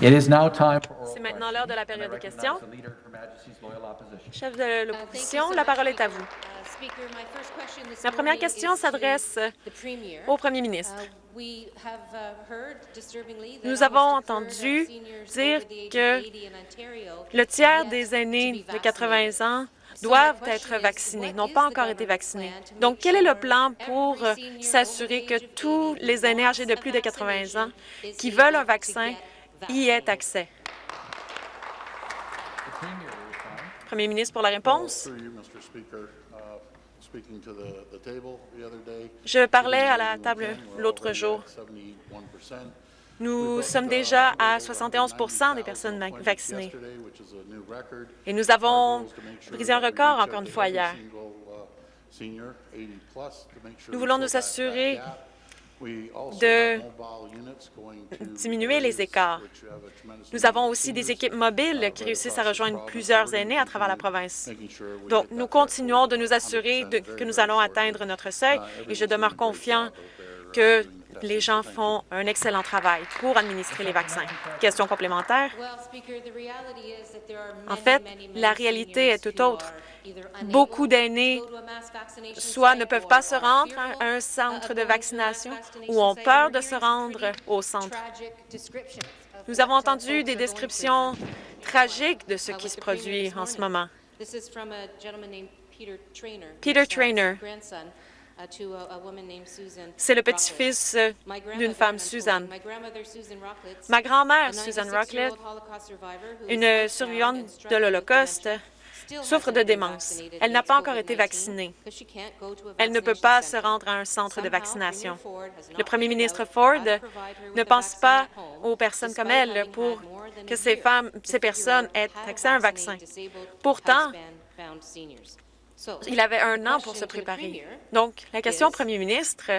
C'est maintenant l'heure de la période des questions. Chef de l'opposition, la parole est à vous. Ma première question s'adresse au premier ministre. Nous avons entendu dire que le tiers des aînés de 80 ans doivent être vaccinés, n'ont pas encore été vaccinés. Donc, quel est le plan pour s'assurer que tous les aînés âgés de plus de 80 ans qui veulent un vaccin y aient accès? Premier ministre pour la réponse. Je parlais à la table l'autre jour. Nous sommes déjà à 71% des personnes vaccinées. Et nous avons brisé un record encore une fois hier. Nous voulons nous assurer de diminuer les écarts. Nous avons aussi des équipes mobiles qui réussissent à rejoindre plusieurs aînés à travers la province. Donc, nous continuons de nous assurer que nous allons atteindre notre seuil et je demeure confiant que les gens font un excellent travail pour administrer les vaccins. Question complémentaire? En fait, la réalité est tout autre. Beaucoup d'aînés soit ne peuvent pas se rendre à un centre de vaccination ou ont peur de se rendre au centre. Nous avons entendu des descriptions tragiques de ce qui se produit en ce moment. Peter Trainer, c'est le petit-fils d'une femme, Suzanne. Ma grand-mère, Suzanne Rocklet, une survivante de l'Holocauste, souffre de démence. Elle n'a pas encore été vaccinée. Elle ne peut pas se rendre à un centre de vaccination. Le premier ministre Ford ne pense pas aux personnes comme elle pour que ces femmes, ces personnes aient accès à un vaccin. Pourtant, il avait un an pour se préparer. Donc, la question au premier ministre,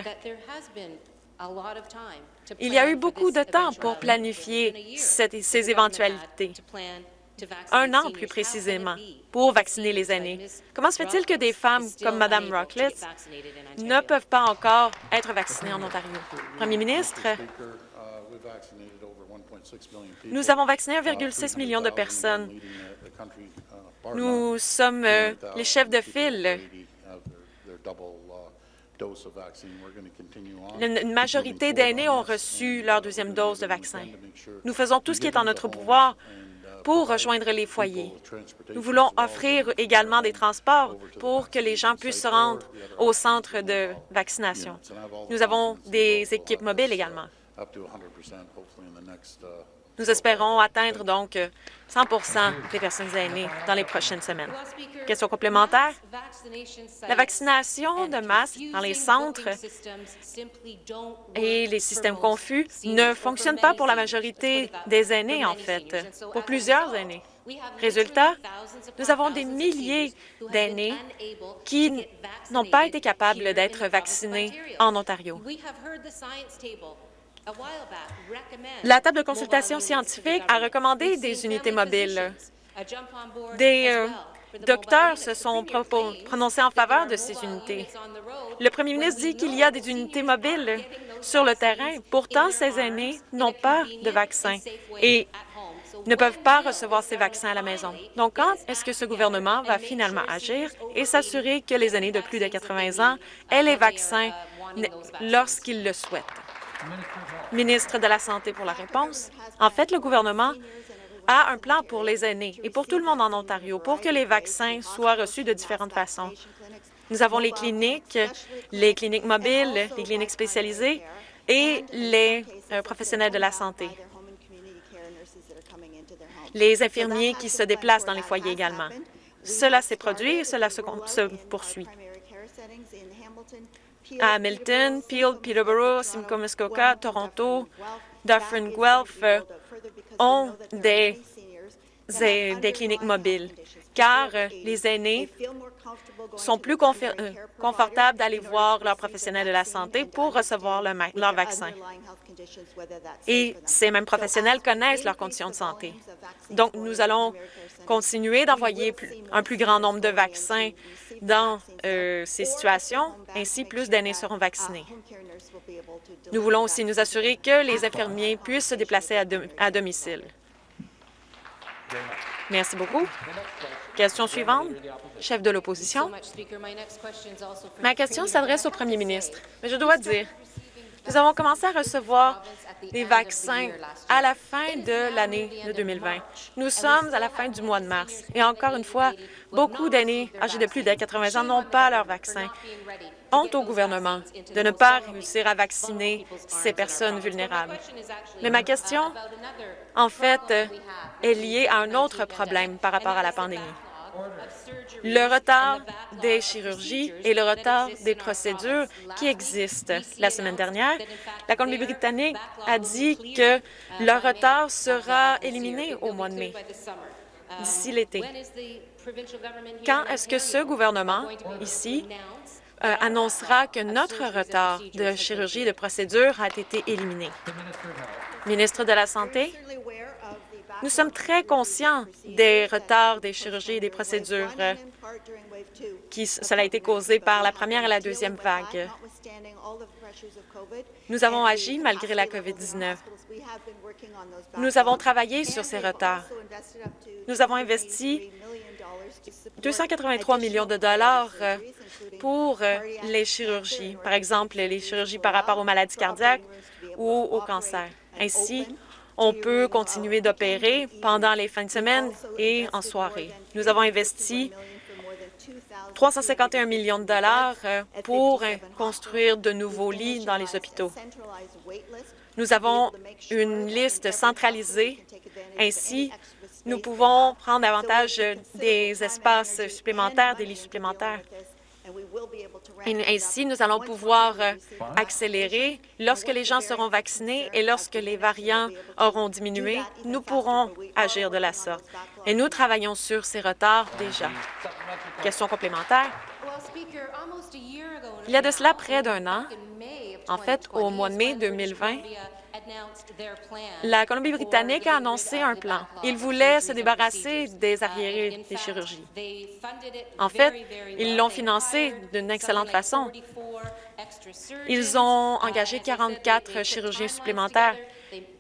il y a eu beaucoup de temps pour planifier ces éventualités un an plus précisément, pour vacciner les aînés? Comment se fait-il que des femmes comme Mme Rocklitz ne peuvent pas encore être vaccinées en Ontario? Premier ministre, nous avons vacciné 1,6 million de personnes. Nous sommes euh, les chefs de file. Une majorité d'aînés ont reçu leur deuxième dose de vaccin. Nous faisons tout ce qui est en notre pouvoir pour rejoindre les foyers. Nous voulons offrir également des transports pour que les gens puissent se rendre au centre de vaccination. Nous avons des équipes mobiles également. Nous espérons atteindre donc 100% des personnes aînées dans les prochaines semaines. Question complémentaire? La vaccination de masse dans les centres et les systèmes confus ne fonctionnent pas pour la majorité des aînés, en fait, pour plusieurs aînés. Résultat, nous avons des milliers d'aînés qui n'ont pas été capables d'être vaccinés en Ontario. La table de consultation scientifique a recommandé des unités mobiles. Des euh, docteurs se sont prononcés en faveur de ces unités. Le premier ministre dit qu'il y a des unités mobiles sur le terrain. Pourtant, ces aînés n'ont pas de vaccin et ne peuvent pas recevoir ces vaccins à la maison. Donc, quand est-ce que ce gouvernement va finalement agir et s'assurer que les aînés de plus de 80 ans aient les vaccins lorsqu'ils le souhaitent? Ministre de la Santé pour la réponse. En fait, le gouvernement a un plan pour les aînés et pour tout le monde en Ontario pour que les vaccins soient reçus de différentes façons. Nous avons les cliniques, les cliniques mobiles, les cliniques spécialisées et les euh, professionnels de la santé. Les infirmiers qui se déplacent dans les foyers également. Cela s'est produit et cela se poursuit Hamilton, Peel, Peterborough, Simcoe, Muskoka, Toronto, Dufferin, Guelph ont des, des cliniques mobiles, car euh, les aînés sont plus euh, confortables d'aller voir leur professionnel de la santé pour recevoir leur vaccin. Et ces mêmes professionnels connaissent leurs conditions de santé. Donc, nous allons continuer d'envoyer un plus grand nombre de vaccins dans euh, ces situations, ainsi plus d'aînés seront vaccinés. Nous voulons aussi nous assurer que les infirmiers puissent se déplacer à domicile. Merci beaucoup. Question suivante, chef de l'opposition. Ma question s'adresse au premier ministre, mais je dois dire, nous avons commencé à recevoir des vaccins à la fin de l'année de 2020. Nous sommes à la fin du mois de mars et encore une fois, beaucoup d'aînés âgés de plus de 80 ans n'ont pas leur vaccin. Honte au gouvernement de ne pas réussir à vacciner ces personnes vulnérables. Mais ma question, en fait, est liée à un autre problème par rapport à la pandémie. Le retard des chirurgies et le retard des procédures qui existent. La semaine dernière, la Colombie-Britannique a dit que le retard sera éliminé au mois de mai, d'ici l'été. Quand est-ce que ce gouvernement, ici, euh, annoncera que notre retard de chirurgie et de procédure a été éliminé? Ministre de la Santé, nous sommes très conscients des retards des chirurgies et des procédures qui cela a été causé par la première et la deuxième vague. Nous avons agi malgré la COVID-19. Nous avons travaillé sur ces retards. Nous avons investi 283 millions de dollars pour les chirurgies, par exemple les chirurgies par rapport aux maladies cardiaques ou au cancer. Ainsi, on peut continuer d'opérer pendant les fins de semaine et en soirée. Nous avons investi 351 millions de dollars euh, pour construire de nouveaux lits dans les hôpitaux. Nous avons une liste centralisée. Ainsi, nous pouvons prendre avantage des espaces supplémentaires, des lits supplémentaires. ainsi, nous allons pouvoir accélérer. Lorsque les gens seront vaccinés et lorsque les variants auront diminué, nous pourrons agir de la sorte. Et nous travaillons sur ces retards déjà. Question complémentaire. Il y a de cela près d'un an, en fait, au mois de mai 2020, la Colombie-Britannique a annoncé un plan. Ils voulaient se débarrasser des arriérés des chirurgies. En fait, ils l'ont financé d'une excellente façon. Ils ont engagé 44 chirurgiens supplémentaires.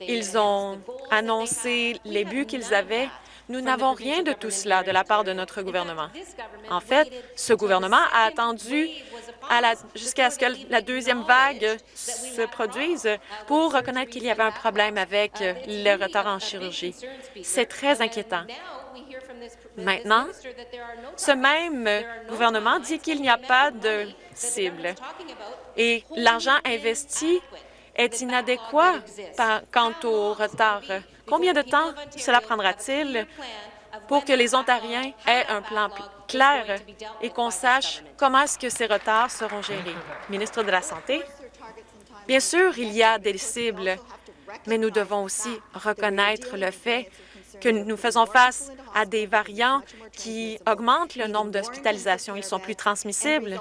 Ils ont annoncé les buts qu'ils avaient nous n'avons rien de tout cela de la part de notre gouvernement. En fait, ce gouvernement a attendu jusqu'à ce que la deuxième vague se produise pour reconnaître qu'il y avait un problème avec le retard en chirurgie. C'est très inquiétant. Maintenant, ce même gouvernement dit qu'il n'y a pas de cible et l'argent investi est inadéquat quant au retard Combien de temps cela prendra-t-il pour que les Ontariens aient un plan clair et qu'on sache comment est-ce que ces retards seront gérés? Ministre de la Santé, bien sûr, il y a des cibles, mais nous devons aussi reconnaître le fait que nous faisons face à des variants qui augmentent le nombre d'hospitalisations. Ils sont plus transmissibles.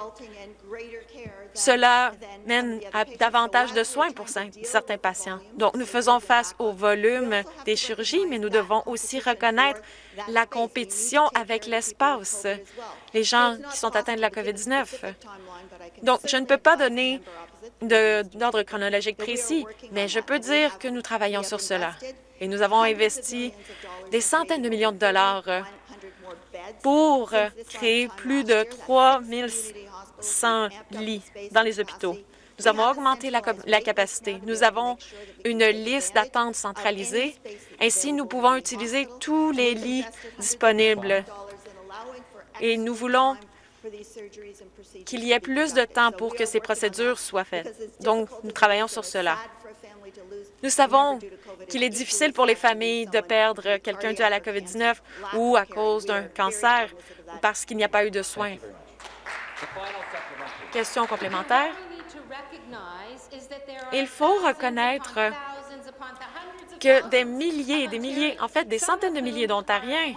Cela mène à davantage de soins pour certains patients. Donc, nous faisons face au volume des chirurgies, mais nous devons aussi reconnaître la compétition avec l'espace, les gens qui sont atteints de la COVID-19. Donc, je ne peux pas donner d'ordre chronologique précis, mais je peux dire que nous travaillons sur cela. Et nous avons investi des centaines de millions de dollars pour créer plus de 3 100 lits dans les hôpitaux. Nous avons augmenté la, capacité. Nous avons une liste d'attente centralisée. Ainsi, nous pouvons utiliser tous les lits disponibles. Et nous voulons qu'il y ait plus de temps pour que ces procédures soient faites. Donc, nous travaillons sur cela. Nous savons qu'il est difficile pour les familles de perdre quelqu'un dû à la COVID-19 ou à cause d'un cancer parce qu'il n'y a pas eu de soins. Question complémentaire. Il faut reconnaître que des milliers des milliers, en fait des centaines de milliers d'Ontariens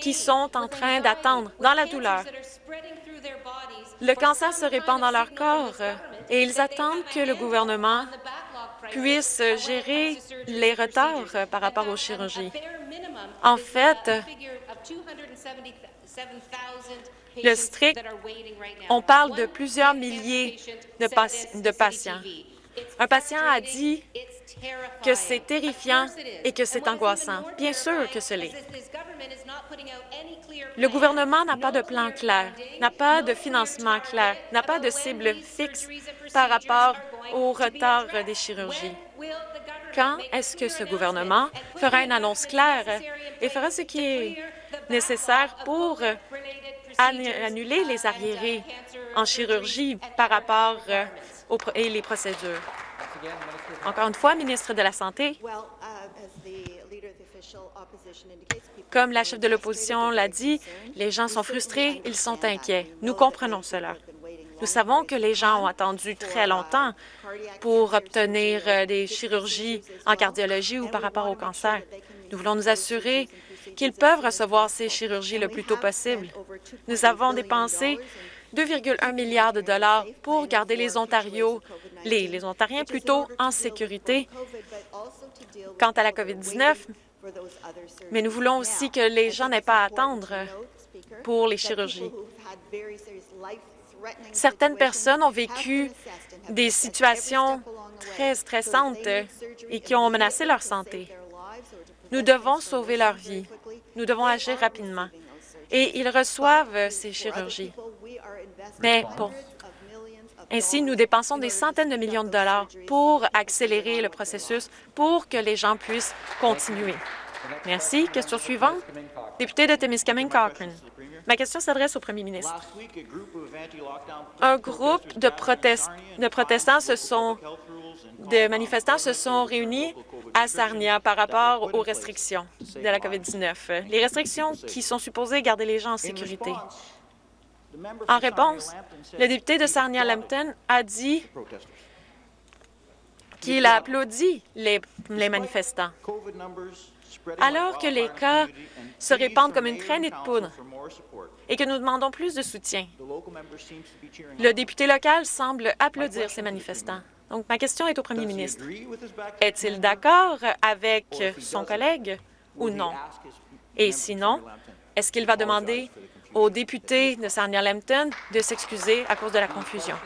qui sont en train d'attendre dans la douleur. Le cancer se répand dans leur corps et ils attendent que le gouvernement puisse gérer les retards par rapport aux chirurgies. En fait, le strict, on parle de plusieurs milliers de, patients. Un patient a dit que c'est terrifiant et que c'est angoissant. Bien sûr que ce l'est. Le gouvernement n'a pas de plan clair, n'a pas de financement clair, n'a pas de cible fixe par rapport au retard des chirurgies. Quand est-ce que ce gouvernement fera une annonce claire et fera ce qui est nécessaire pour annuler les arriérés en chirurgie par rapport euh, aux et les procédures? Encore une fois, ministre de la Santé, comme la chef de l'opposition l'a dit, les gens sont frustrés, ils sont inquiets. Nous comprenons cela. Nous savons que les gens ont attendu très longtemps pour obtenir euh, des chirurgies en cardiologie ou par rapport au cancer. Nous voulons nous assurer qu'ils peuvent recevoir ces chirurgies le plus tôt possible. Nous avons dépensé 2,1 milliards de dollars pour garder les les Ontariens plutôt en sécurité quant à la COVID-19, mais nous voulons aussi que les gens n'aient pas à attendre pour les chirurgies. Certaines personnes ont vécu des situations très stressantes et qui ont menacé leur santé. Nous devons sauver leur vie. Nous devons agir rapidement. Et ils reçoivent ces chirurgies. Mais bon, ainsi, nous dépensons des centaines de millions de dollars pour accélérer le processus pour que les gens puissent continuer. Merci. Question suivante. Député de Témiscamingue Cochrane. Ma question s'adresse au premier ministre. Un groupe de, de protestants se sont de manifestants se sont réunis à Sarnia par rapport aux restrictions de la COVID-19, les restrictions qui sont supposées garder les gens en sécurité. En réponse, le député de Sarnia-Lambton a dit qu'il a applaudi les, les manifestants alors que les cas se répandent comme une traînée de poudre et que nous demandons plus de soutien. Le député local semble applaudir ces manifestants. Donc, ma question est au premier ministre. Est-il d'accord avec son collègue ou non? Et sinon, est-ce qu'il va demander au député de Sarnia-Lambton de s'excuser à cause de la confusion?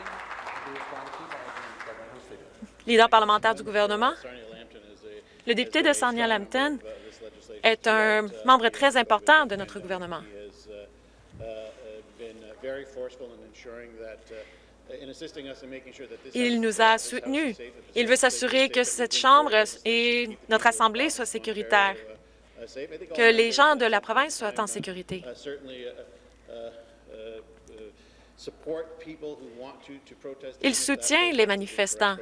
Leader parlementaire du gouvernement, le député de Sarnia-Lambton est un membre très important de notre gouvernement. Il nous a soutenus. Il veut s'assurer que cette Chambre et notre Assemblée soient sécuritaires, que les gens de la province soient en sécurité. Il soutient les manifestants,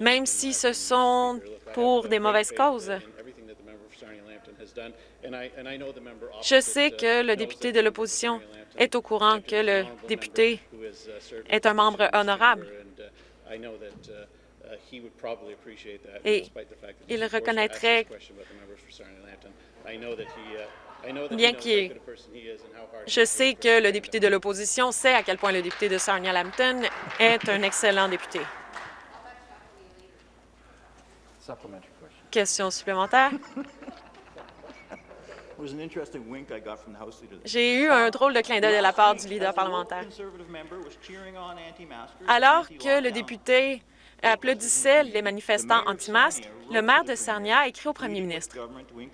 même si ce sont pour des mauvaises causes. Je sais que le député de l'opposition est au courant que le député est un membre honorable. Et il reconnaîtrait bien qu'il... Je sais que le député de l'opposition sait à quel point le député de Sarnia-Lambton est un excellent député. Question supplémentaire? J'ai eu un drôle de clin d'œil de la part du leader parlementaire. Alors que le député applaudissait les manifestants anti-masques, le maire de Sarnia a écrit au premier ministre.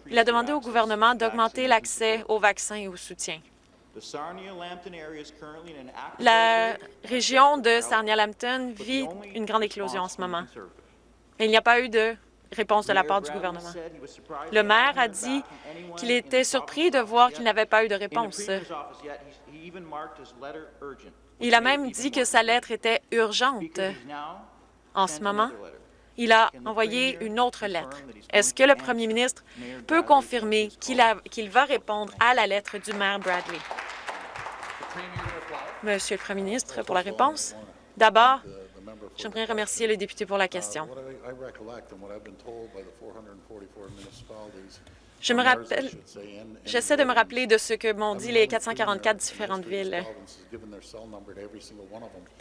Il a demandé au gouvernement d'augmenter l'accès aux vaccins et au soutien. La région de Sarnia-Lambton vit une grande éclosion en ce moment. Mais il n'y a pas eu de réponse de la part du gouvernement. Le maire a dit qu'il était surpris de voir qu'il n'avait pas eu de réponse. Il a même dit que sa lettre était urgente. En ce moment, il a envoyé une autre lettre. Est-ce que le premier ministre peut confirmer qu'il va répondre à la lettre du maire Bradley? Monsieur le premier ministre, pour la réponse. D'abord, J'aimerais remercier le député pour la question. Je me rappelle, j'essaie de me rappeler de ce que m'ont dit les 444 différentes villes.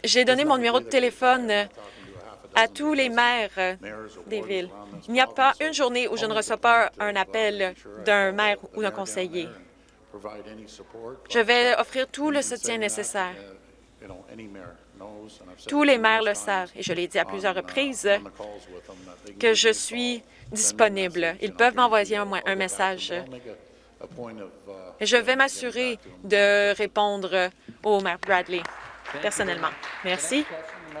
J'ai donné mon numéro de téléphone à tous les maires des villes. Il n'y a pas une journée où je ne reçois pas un appel d'un maire ou d'un conseiller. Je vais offrir tout le soutien nécessaire. Tous les maires le savent, et je l'ai dit à plusieurs reprises, que je suis disponible. Ils peuvent m'envoyer un, message. Je vais m'assurer de répondre au maire Bradley personnellement. Merci.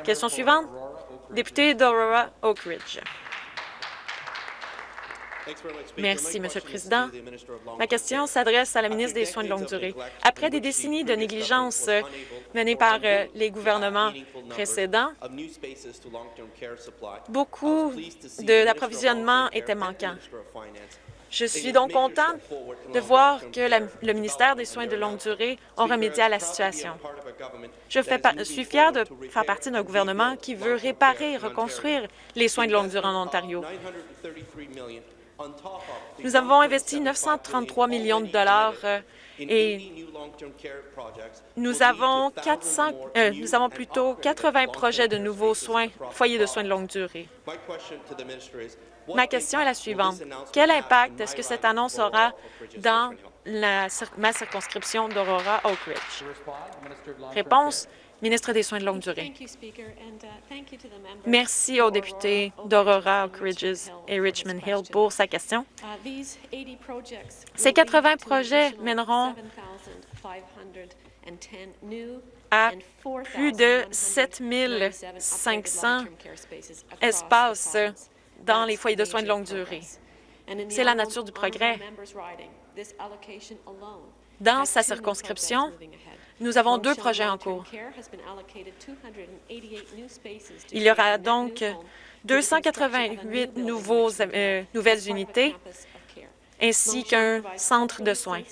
Question suivante. Député d'Aurora Oak Ridge. Merci, Monsieur le Président. Ma question s'adresse à la ministre des Soins de longue durée. Après des décennies de négligence menées par euh, les gouvernements précédents, beaucoup d'approvisionnement étaient manquants. Je suis donc contente de voir que le ministère des Soins de longue durée a remédié à la situation. Je suis fière de faire partie d'un gouvernement qui veut réparer et reconstruire les soins de longue durée en Ontario. Nous avons investi 933 millions de dollars et nous avons, 400, euh, nous avons plutôt 80 projets de nouveaux soins, foyers de soins de longue durée. Ma question est la suivante. Quel impact est-ce que cette annonce aura dans ma circonscription d'Aurora Oak Ridge? Réponse, ministre des Soins de longue durée. Merci aux députés d'Aurora, Oak Ridges et Richmond Hill pour sa question. Ces 80 projets mèneront à plus de 7 500 espaces dans les foyers de soins de longue durée. C'est la nature du progrès. Dans sa circonscription, nous avons deux projets en cours. Il y aura donc 288 nouveaux, euh, nouvelles unités ainsi qu'un centre de soins.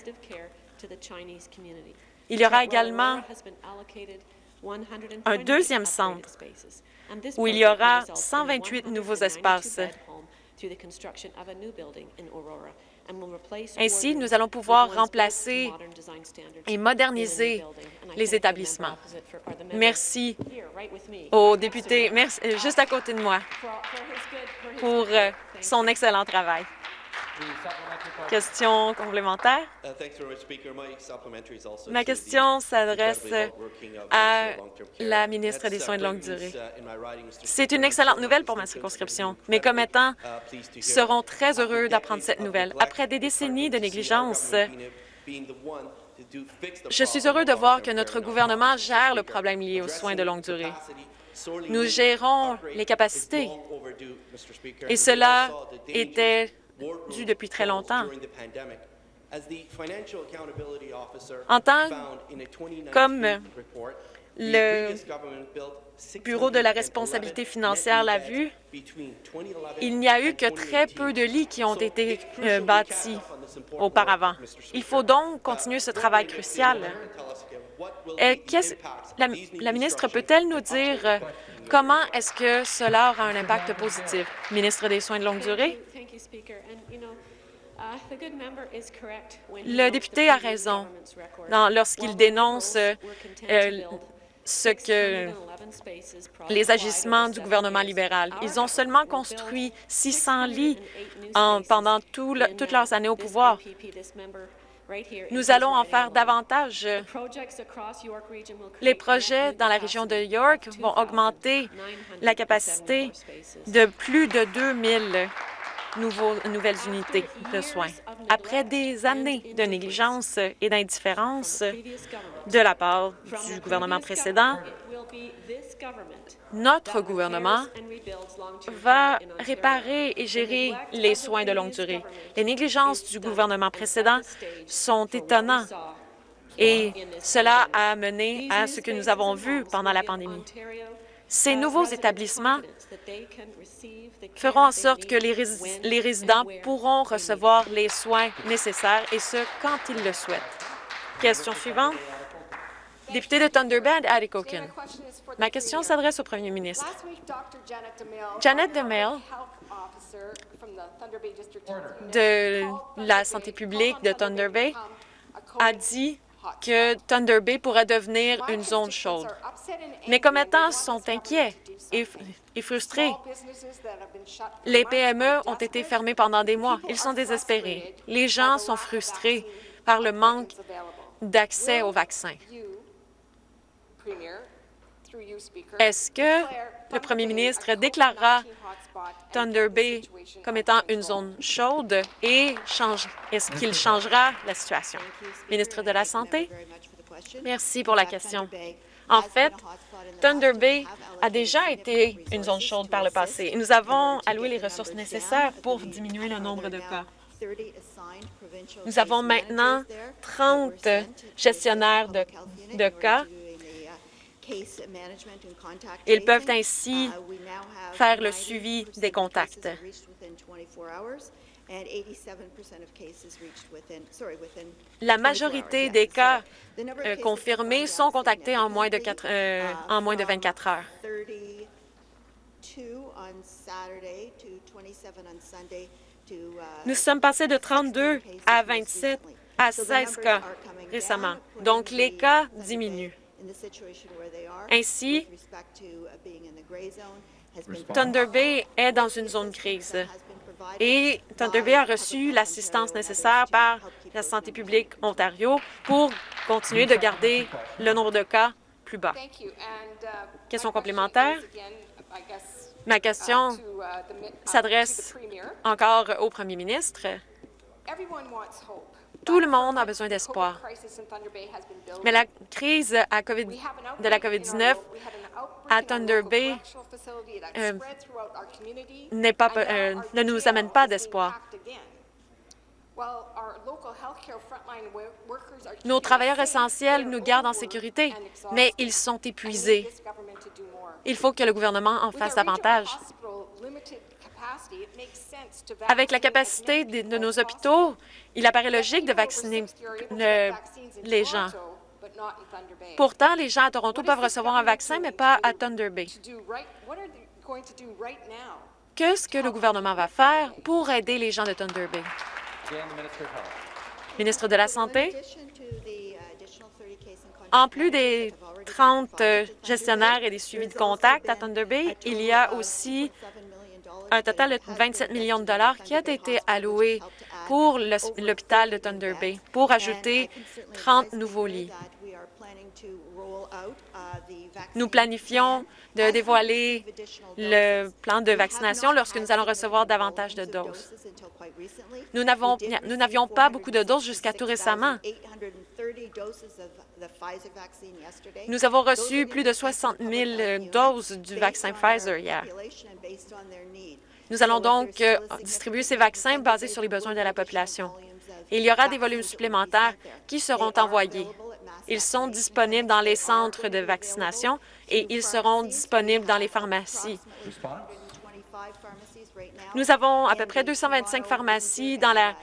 Il y aura également un deuxième centre où il y aura 128 nouveaux espaces. Ainsi, nous allons pouvoir remplacer et moderniser les établissements. Merci au député juste à côté de moi pour euh, son excellent travail. Question complémentaire? Uh, Ma question s'adresse à la ministre des Soins de longue durée. Uh, C'est une excellente nouvelle pour ma circonscription. Mes commettants uh, seront très heureux d'apprendre cette nouvelle. Après des décennies de négligence, je suis heureux de voir que notre gouvernement gère le problème lié aux soins de longue durée. Nous gérons les capacités et cela était dû depuis très longtemps. En tant comme le Bureau de la responsabilité financière l'a vu, il n'y a eu que très peu de lits qui ont été euh, bâtis auparavant. Il faut donc continuer ce travail crucial. la, la ministre peut-elle nous dire euh, comment est-ce que cela aura un impact positif? Ministre des Soins de longue durée? Uh, Le député a raison lorsqu'il dénonce euh, ce que les agissements du gouvernement libéral. Ils ont seulement construit 600 lits pendant toutes leurs années au pouvoir. Nous allons en faire davantage. Les projets dans la région de York vont augmenter la capacité de plus de 2 000 nouvelles unités de soins. Après des années de négligence et d'indifférence de la part du gouvernement précédent, notre gouvernement va réparer et gérer les soins de longue durée. Les négligences du gouvernement précédent sont étonnantes et cela a mené à ce que nous avons vu pendant la pandémie. Ces nouveaux établissements feront en sorte que les, les résidents pourront recevoir les soins nécessaires, et ce, quand ils le souhaitent. Question suivante. Député de Thunder Bay, Atikokan. Ma question s'adresse au premier ministre. Janet DeMille de la santé publique de Thunder Bay a dit que Thunder Bay pourrait devenir une zone chaude. Mes commettants sont inquiets et, et frustrés. Les PME ont été fermées pendant des mois. Ils sont désespérés. Les gens sont frustrés par le manque d'accès aux vaccins. Est-ce que le premier ministre déclarera Thunder Bay comme étant une zone chaude et est-ce qu'il changera la situation? Ministre de la Santé, merci pour la question. En fait, Thunder Bay a déjà été une zone chaude par le passé. Nous avons alloué les ressources nécessaires pour diminuer le nombre de cas. Nous avons maintenant 30 gestionnaires de, de cas ils peuvent ainsi faire le suivi des contacts. La majorité des cas euh, confirmés sont contactés en moins de, euh, en moins de 24 heures. Nous sommes passés de 32 à 27 à 16 cas récemment, donc les cas diminuent. Ainsi, Thunder Bay est dans une zone crise et Thunder Bay a reçu l'assistance nécessaire par la santé publique Ontario pour continuer de garder le nombre de cas plus bas. Question complémentaire? Ma question s'adresse encore au premier ministre. Tout le monde a besoin d'espoir. Mais la crise de la COVID-19 à Thunder Bay euh, euh, ne nous amène pas d'espoir. Nos travailleurs essentiels nous gardent en sécurité, mais ils sont épuisés. Il faut que le gouvernement en fasse davantage. Avec la capacité de nos hôpitaux, il apparaît logique de vacciner les gens. Pourtant, les gens à Toronto peuvent recevoir un vaccin, mais pas à Thunder Bay. Qu'est-ce que le gouvernement va faire pour aider les gens de Thunder Bay? Ministre de la Santé, en plus des 30 gestionnaires et des suivis de contact à Thunder Bay, il y a aussi un total de 27 millions de dollars qui a été alloué pour l'hôpital de Thunder Bay pour ajouter 30 nouveaux lits. Nous planifions de dévoiler le plan de vaccination lorsque nous allons recevoir davantage de doses. Nous n'avions pas beaucoup de doses jusqu'à tout récemment. Nous avons reçu plus de 60 000 doses du vaccin Pfizer hier. Nous allons donc euh, distribuer ces vaccins basés sur les besoins de la population. Il y aura des volumes supplémentaires qui seront envoyés. Ils sont disponibles dans les centres de vaccination et ils seront disponibles dans les pharmacies. Nous avons à peu près 225 pharmacies dans la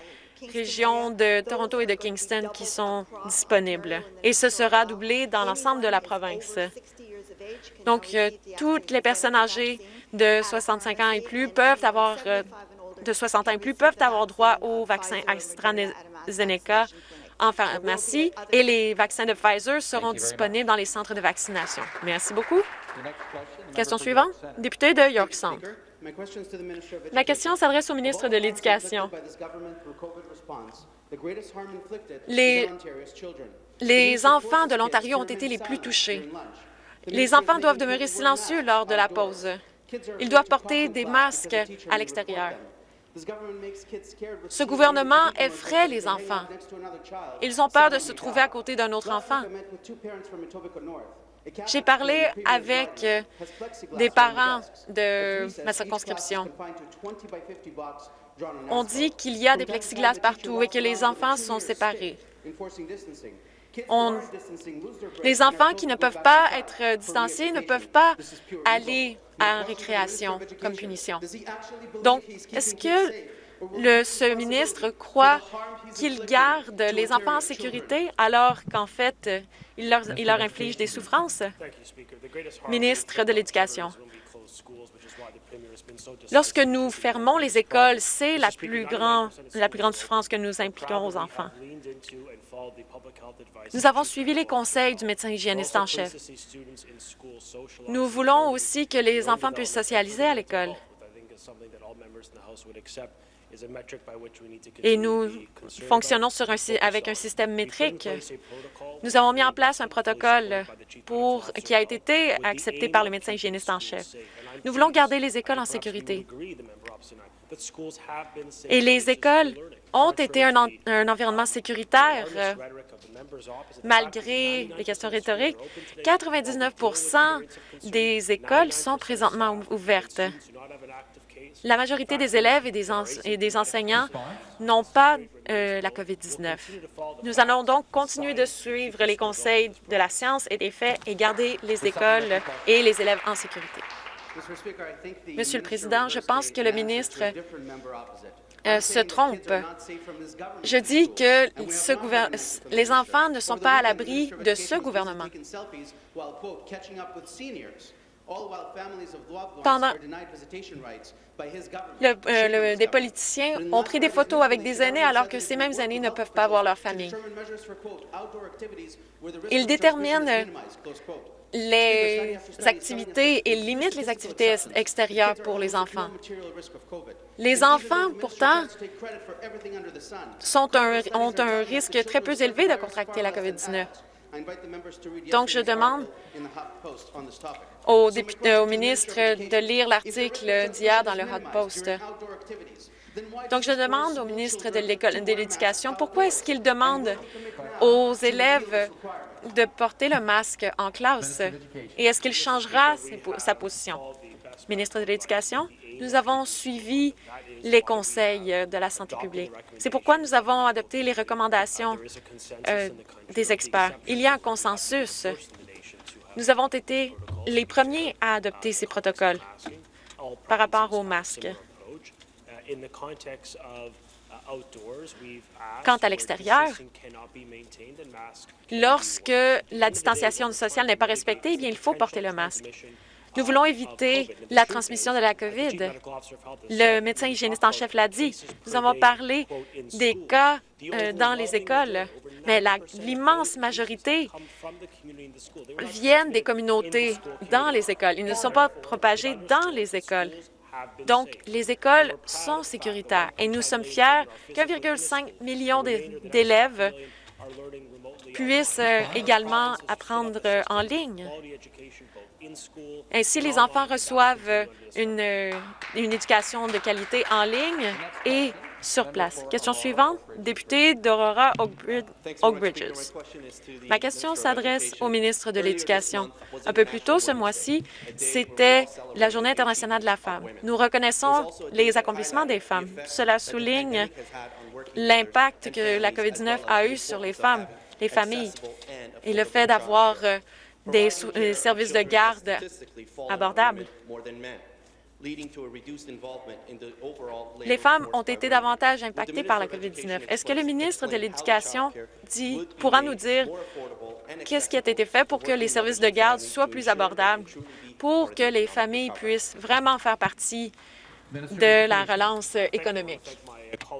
région de Toronto et de Kingston qui sont disponibles et ce sera doublé dans l'ensemble de la province. Donc, euh, toutes les personnes âgées de 65 ans et plus peuvent avoir euh, de 60 ans et plus peuvent avoir droit au vaccin AstraZeneca en pharmacie et les vaccins de Pfizer seront disponibles dans les centres de vaccination. Merci beaucoup. Question suivante, député de York Centre. Ma question s'adresse au ministre de l'Éducation. Les, les enfants de l'Ontario ont été les plus touchés. Les enfants doivent demeurer silencieux lors de la pause. Ils doivent porter des masques à l'extérieur. Ce gouvernement effraie les enfants. Ils ont peur de se trouver à côté d'un autre enfant. J'ai parlé avec euh, des parents de ma circonscription. On dit qu'il y a des plexiglas partout et que les enfants sont séparés. Les enfants qui ne peuvent pas être distanciés ne peuvent pas aller en récréation comme punition. Donc, est-ce que le, ce ministre croit qu'il garde les enfants en sécurité alors qu'en fait, il leur, inflige des souffrances? Ministre de l'Éducation. Lorsque nous fermons les écoles, c'est la plus grande souffrance que nous impliquons aux enfants. Nous avons suivi les conseils du médecin hygiéniste en chef. Nous voulons aussi que les enfants puissent socialiser à l'école. Et nous fonctionnons avec un système métrique. Nous avons mis en place un protocole qui a été accepté par le médecin hygiéniste en chef. Nous voulons garder les écoles en sécurité. Et les écoles ont été un, un environnement sécuritaire euh, malgré les questions rhétoriques. 99 des écoles sont présentement ouvertes. La majorité des élèves et des, et des enseignants n'ont pas euh, la COVID-19. Nous allons donc continuer de suivre les conseils de la science et des faits et garder les écoles et les élèves en sécurité. Monsieur le Président, je pense que le ministre euh, se trompe. Je dis que ce les enfants ne sont pas à l'abri de ce gouvernement. Pendant le, des politiciens ont pris des photos avec des aînés alors que ces mêmes aînés ne peuvent pas voir leur famille. Ils déterminent les activités et limitent les activités extérieures pour les enfants. Les enfants, pourtant, sont un, ont un risque très peu élevé de contracter la COVID-19. Donc, je demande au, député, au ministre de lire l'article d'hier dans le Hot Post. Donc, je demande au ministre de l'Éducation pourquoi est-ce qu'il demande aux élèves de porter le masque en classe et est-ce qu'il changera sa position? Ministre de l'Éducation, nous avons suivi les conseils de la santé publique. C'est pourquoi nous avons adopté les recommandations euh, des experts. Il y a un consensus. Nous avons été les premiers à adopter ces protocoles par rapport aux masques. Quant à l'extérieur, lorsque la distanciation sociale n'est pas respectée, eh bien, il faut porter le masque. Nous voulons éviter la transmission de la COVID. Le médecin hygiéniste en chef l'a dit. Nous avons parlé des cas euh, dans les écoles, mais l'immense majorité viennent des communautés dans les écoles. Ils ne sont pas propagés dans les écoles. Donc, les écoles sont sécuritaires et nous sommes fiers qu'1,5 million d'élèves puissent euh, également apprendre en ligne. Ainsi, les enfants reçoivent une, une éducation de qualité en ligne et sur place. Question suivante, député d'Aurora Oak Bridges. Ma question s'adresse au ministre de l'Éducation. Un peu plus tôt ce mois-ci, c'était la Journée internationale de la femme. Nous reconnaissons les accomplissements des femmes. Cela souligne l'impact que la COVID-19 a eu sur les femmes, les familles, et le fait d'avoir euh, des euh, services de garde abordables. Les femmes ont été davantage impactées par la COVID-19. Est-ce que le ministre de l'Éducation pourra nous dire qu'est-ce qui a été fait pour que les services de garde soient plus abordables, pour que les familles puissent vraiment faire partie de la relance économique?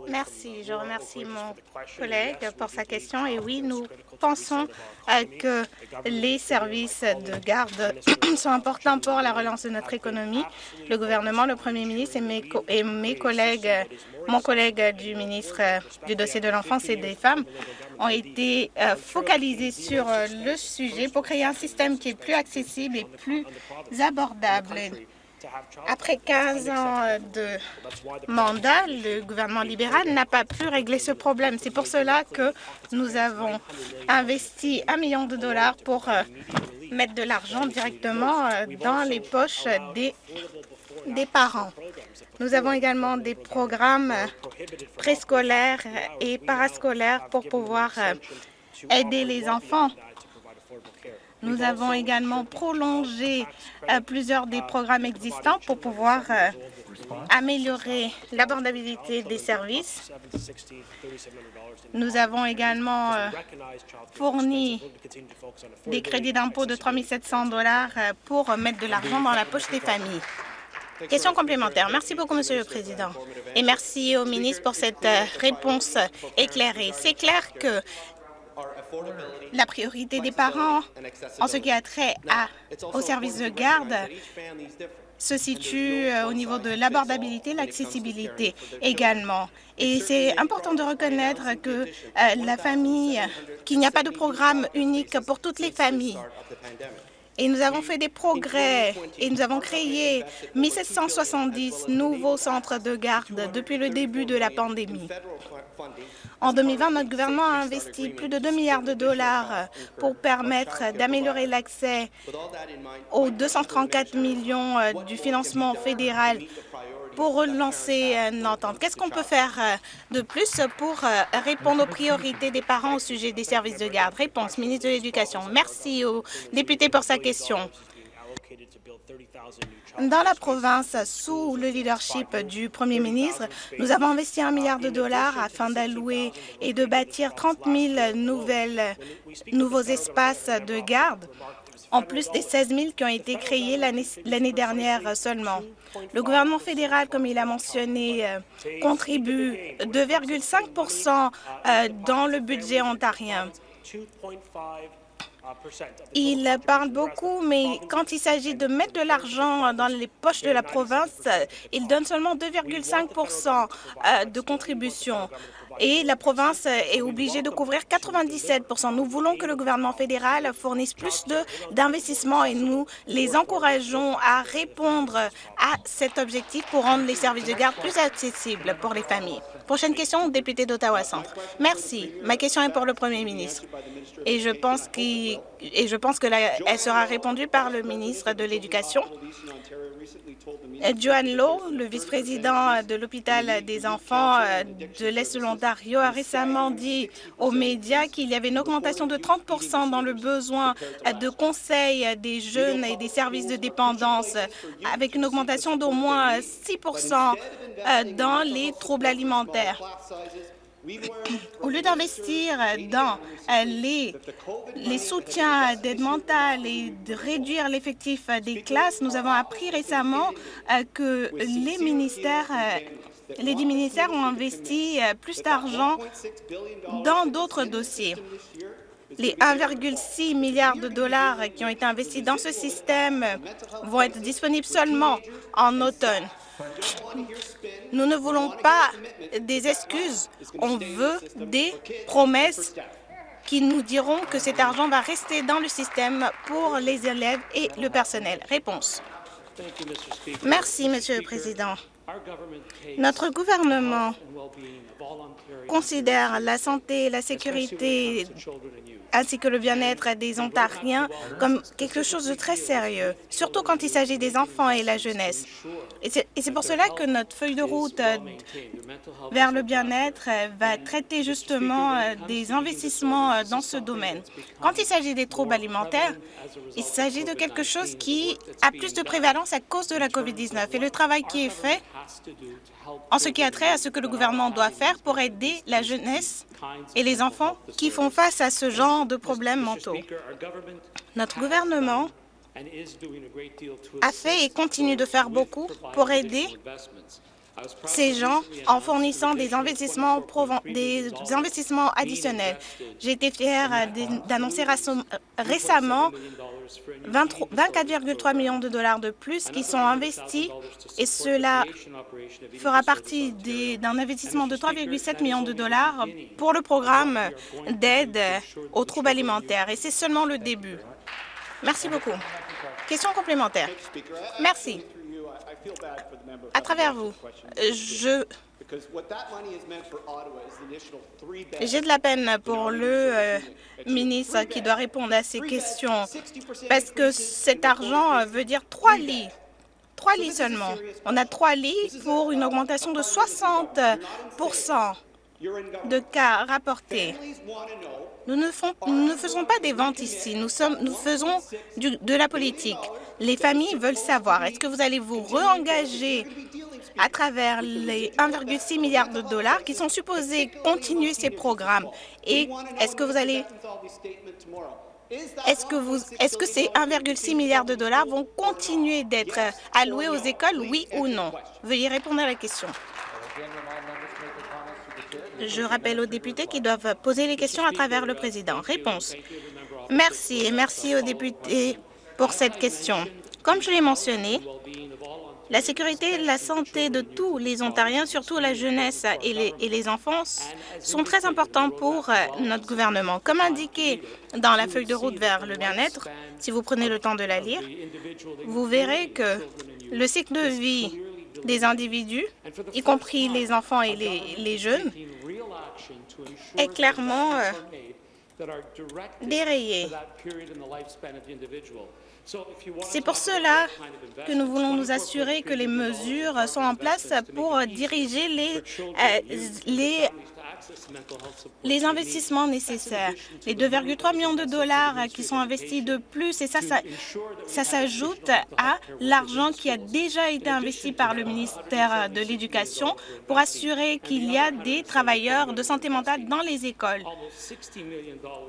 Merci. Je remercie mon collègue pour sa question. Et oui, nous pensons euh, que les services de garde sont importants pour la relance de notre économie. Le gouvernement, le premier ministre et mes, et mes collègues, mon collègue du ministre euh, du dossier de l'enfance et des femmes ont été euh, focalisés sur le sujet pour créer un système qui est plus accessible et plus abordable après 15 ans de mandat, le gouvernement libéral n'a pas pu régler ce problème. C'est pour cela que nous avons investi un million de dollars pour euh, mettre de l'argent directement euh, dans les poches des, parents. Nous avons également des programmes préscolaires et parascolaires pour pouvoir euh, aider les enfants nous avons également prolongé euh, plusieurs des programmes existants pour pouvoir euh, améliorer l'abordabilité des services. Nous avons également euh, fourni des crédits d'impôt de 3 700 pour mettre de l'argent dans la poche des familles. Question complémentaire. Merci beaucoup, Monsieur le Président. Et merci au ministre pour cette réponse éclairée. C'est clair que la priorité des parents en ce qui a trait à, au service de garde. se situe euh, au niveau de l'abordabilité, l'accessibilité également. Et c'est important de reconnaître que euh, la famille, qu'il n'y a pas de programme unique pour toutes les familles. Et nous avons fait des progrès. et nous avons créé 1770 nouveaux centres de garde depuis le début de la pandémie. En 2020, notre gouvernement a investi plus de 2 milliards de dollars pour permettre d'améliorer l'accès aux 234 millions euh, du financement fédéral pour relancer une entente. Qu'est-ce qu'on peut faire euh, de plus pour euh, répondre aux priorités des parents au sujet des services de garde? Réponse, ministre de l'Éducation. Merci au député pour sa question. Dans la province, sous le leadership du premier ministre, nous avons investi un milliard de dollars afin d'allouer et de bâtir 30 000 nouvelles, nouveaux espaces de garde, en plus des 16 000 qui ont été créés l'année dernière seulement. Le gouvernement fédéral, comme il a mentionné, euh, contribue 2,5% euh, dans le budget ontarien. Il parle beaucoup, mais quand il s'agit de mettre de l'argent dans les poches de la province, il donne seulement 2,5% euh, de contribution et la province est obligée de couvrir 97% Nous voulons que le gouvernement fédéral fournisse plus d'investissements et nous les encourageons à répondre à cet objectif pour rendre les services de garde plus accessibles pour les familles. Prochaine question, député d'Ottawa Centre. Merci. Ma question est pour le Premier ministre et je pense qu'elle sera répondue par le ministre de l'Éducation. Joanne Lowe, le vice-président de l'hôpital des enfants euh, de l'Est de l'Ontario, a récemment dit aux médias qu'il y avait une augmentation de 30% dans le besoin de conseils des jeunes et des services de dépendance, avec une augmentation d'au moins 6 euh, dans les troubles alimentaires. Au lieu d'investir dans euh, les, soutiens d'aide mentale et de réduire l'effectif des classes, nous avons appris récemment euh, que les ministères euh, les dix ministères ont investi plus d'argent dans d'autres dossiers. Les 1,6 milliard de dollars qui ont été investis dans ce système vont être disponibles seulement en automne. Nous ne voulons pas des excuses, on veut des promesses qui nous diront que cet argent va rester dans le système pour les élèves et le personnel. Réponse. Merci, Monsieur le Président. Notre gouvernement considère la santé et la sécurité ainsi que le bien-être des Ontariens comme quelque chose de très sérieux, surtout quand il s'agit des enfants et la jeunesse. Et c'est pour cela que notre feuille de route euh, vers le bien-être euh, va traiter justement euh, des investissements dans ce domaine. Quand il s'agit des troubles alimentaires, il s'agit de quelque chose qui a plus de prévalence à cause de la COVID-19 et le travail qui est fait en ce qui a trait à ce que le gouvernement doit faire pour aider la jeunesse et les enfants qui font face à ce genre de problèmes mentaux. Notre gouvernement a fait et continue de faire beaucoup pour aider ces gens en fournissant des investissements, des investissements additionnels. J'ai été fière d'annoncer récemment 24,3 millions de dollars de plus qui sont investis et cela fera partie d'un investissement de 3,7 millions de dollars pour le programme d'aide aux troubles alimentaires. Et c'est seulement le début. Merci beaucoup. Question complémentaire. Merci. À travers vous, je j'ai de la peine pour le euh, ministre qui doit répondre à ces questions. parce que cet argent euh, veut dire trois lits. Trois lits seulement. On a trois lits pour une augmentation de 60 de cas rapportés. Nous ne, faisons pas des ventes ici, nous, faisons de la politique. Les familles veulent savoir, est-ce que vous allez vous réengager à travers les 1,6 milliard de dollars qui sont supposés continuer ces programmes? Et est-ce que vous allez est-ce que, est-ce que ces 1,6 milliard de dollars vont continuer d'être alloués aux écoles, oui ou non? Veuillez répondre à la question. Je rappelle aux députés qui doivent poser les questions à travers le président. Réponse. Merci et merci aux députés pour cette question. Comme je l'ai mentionné, la sécurité et la santé de tous les Ontariens, surtout la jeunesse et les, enfants, sont très importants pour euh, notre gouvernement. Comme indiqué dans la feuille de route vers le bien-être, si vous prenez le temps de la lire, vous verrez que le cycle de vie des individus, y compris les enfants et les jeunes, est clairement euh, dérayé. C'est pour cela que nous voulons nous assurer que les mesures sont en place pour diriger les, euh, les les investissements nécessaires, les 2,3 millions de dollars qui sont investis de plus, et ça, ça, s'ajoute à l'argent qui a déjà été investi par le ministère de l'Éducation pour assurer qu'il y a des travailleurs de santé mentale dans les écoles.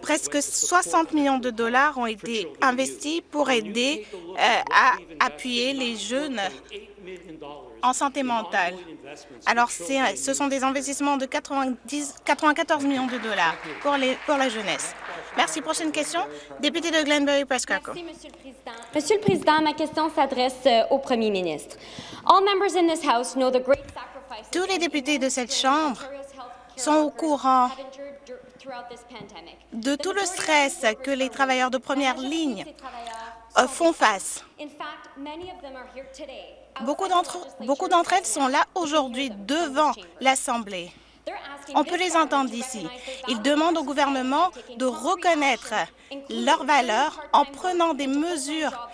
Presque 60 millions de dollars ont été investis pour aider euh, à appuyer les jeunes en santé mentale. Alors, ce sont des investissements de 90, 94 millions de dollars pour, les, pour la jeunesse. Merci. Prochaine question, député de Glenbury Prescott. Merci, Monsieur le Président. Monsieur le Président, ma question s'adresse euh, au Premier ministre. Tous les députés de cette Chambre sont au courant de tout le stress que les travailleurs de première ligne euh, font face. Beaucoup d'entre elles sont là aujourd'hui devant l'Assemblée. On peut les entendre ici. Ils demandent au gouvernement de reconnaître leurs valeurs en prenant des mesures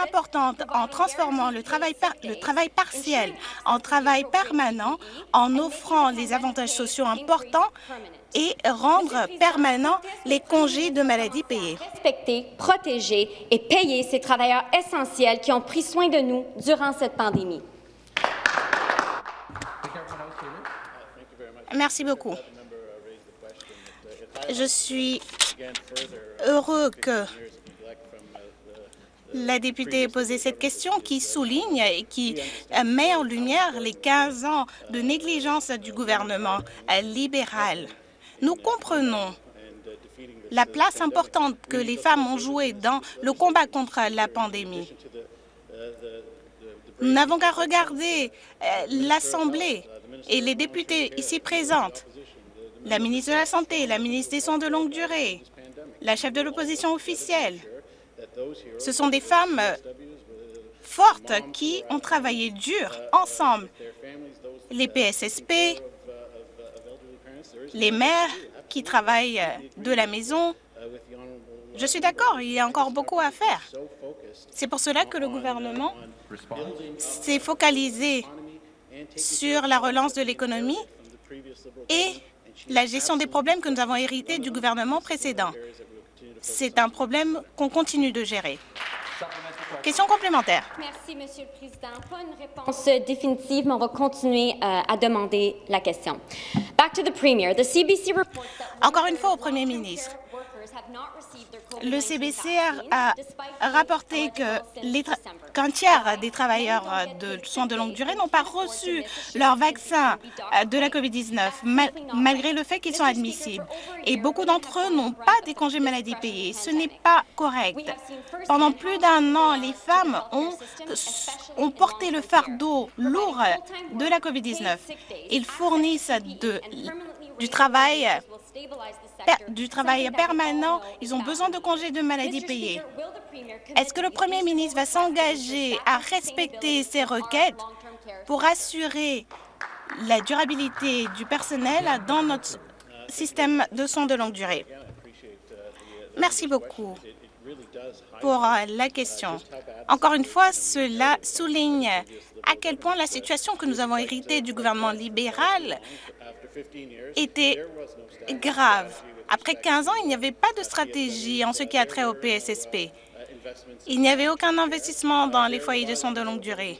importantes, en transformant le travail, le travail partiel en travail permanent, en offrant des avantages sociaux importants et rendre permanents les congés de maladie payés. Respecter, protéger et payer ces travailleurs essentiels qui ont pris soin de nous durant cette pandémie. Merci beaucoup. Je suis heureux que la députée ait posé cette question qui souligne et qui met en lumière les 15 ans de négligence du gouvernement libéral. Nous comprenons la place importante que les femmes ont jouée dans le combat contre la pandémie. Nous n'avons qu'à regarder euh, l'Assemblée et les députés ici présentes, la ministre de la Santé, la ministre des Soins de longue durée, la chef de l'opposition officielle. Ce sont des femmes euh, fortes qui ont travaillé dur ensemble. Les PSSP, les mères qui travaillent euh, de la maison. Je suis d'accord, il y a encore beaucoup à faire. C'est pour cela que le gouvernement s'est focalisé sur la relance de l'économie et la gestion des problèmes que nous avons hérités du gouvernement précédent. C'est un problème qu'on continue de gérer. Question complémentaire. Merci, Monsieur le Président. Pas une réponse définitive, mais on va continuer euh, à demander la question. Back to the Premier. The CBC Encore une fois au Premier ministre. Le CBC a rapporté qu'un tiers des travailleurs de soins de longue durée n'ont pas reçu leur vaccin euh, de la COVID-19, malgré le fait qu'ils sont admissibles. Et beaucoup d'entre eux n'ont pas des congés maladie payés. Ce n'est pas correct. Pendant plus d'un an, les femmes ont, ont porté le fardeau lourd de la COVID-19. Ils fournissent de, du travail du travail permanent, ils ont besoin de congés de maladie payés. Est-ce que le Premier ministre va s'engager à respecter ces requêtes pour assurer la durabilité du personnel dans notre système de soins de longue durée? Merci beaucoup pour euh, la question. Encore une fois, cela souligne à quel point la situation que nous avons héritée du gouvernement libéral était grave. Après 15 ans, il n'y avait pas de stratégie en ce qui a trait au PSSP. Il n'y avait aucun investissement dans les foyers de soins de longue durée.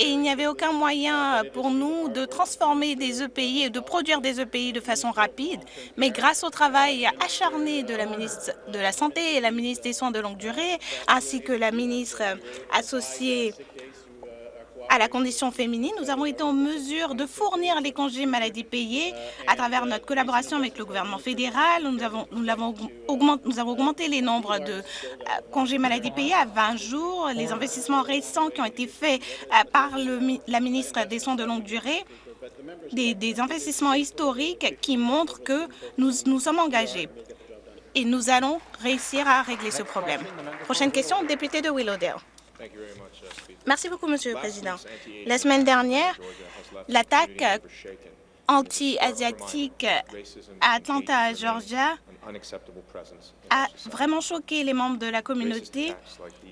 et il n'y avait aucun moyen pour nous de transformer des EPI et de produire des EPI de façon rapide. Mais grâce au travail acharné de la ministre de la Santé et la ministre des Soins de longue durée, ainsi que la ministre associée à la condition féminine, nous avons été en mesure de fournir les congés maladie payés à travers notre collaboration avec le gouvernement fédéral. Nous avons, augmenté, les nombres de euh, congés maladie payés à 20 jours. Les investissements récents qui ont été faits euh, par la ministre des Soins de longue durée des, des, investissements historiques qui montrent que nous, nous sommes engagés et nous allons réussir à régler ce problème. Prochaine question, député de Willowdale. Merci beaucoup, Monsieur le Président. La semaine dernière, l'attaque anti-asiatique à Atlanta, Georgia, a vraiment choqué les membres de la communauté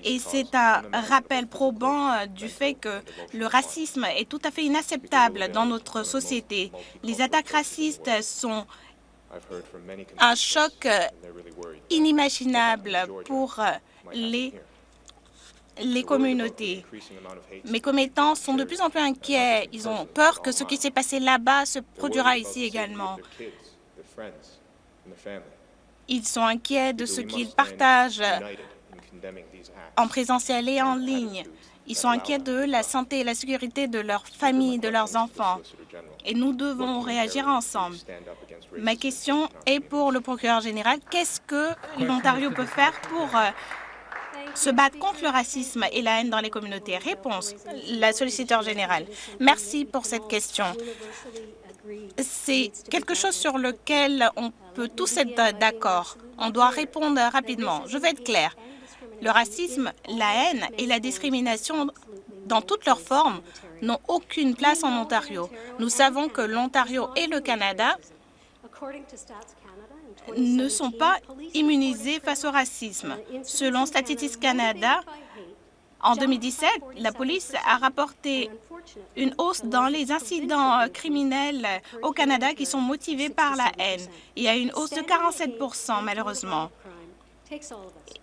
et c'est un rappel probant euh, du fait que le racisme est tout à fait inacceptable dans notre société. Les attaques racistes sont un choc euh, inimaginable pour euh, les les communautés. Mes commettants sont de plus en plus inquiets. Ils ont peur que ce qui s'est passé là-bas se produira ici également. Ils sont inquiets de ce qu'ils partagent en présentiel et en ligne. Ils sont inquiets de la santé et la sécurité de leurs familles, de leurs enfants. Et nous devons réagir ensemble. Ma question est pour le procureur général. Qu'est-ce que l'Ontario peut faire pour euh, se battre contre le racisme et la haine dans les communautés Réponse, la solliciteur générale. Merci pour cette question. C'est quelque chose sur lequel on peut tous être d'accord. On doit répondre rapidement. Je vais être clair. Le racisme, la haine et la discrimination dans toutes leurs formes n'ont aucune place en Ontario. Nous savons que l'Ontario et le Canada ne sont pas immunisés face au racisme. Selon Statistics Canada, en 2017, la police a rapporté une hausse dans les incidents euh, criminels au Canada qui sont motivés par la haine. Il y a une hausse de 47% malheureusement.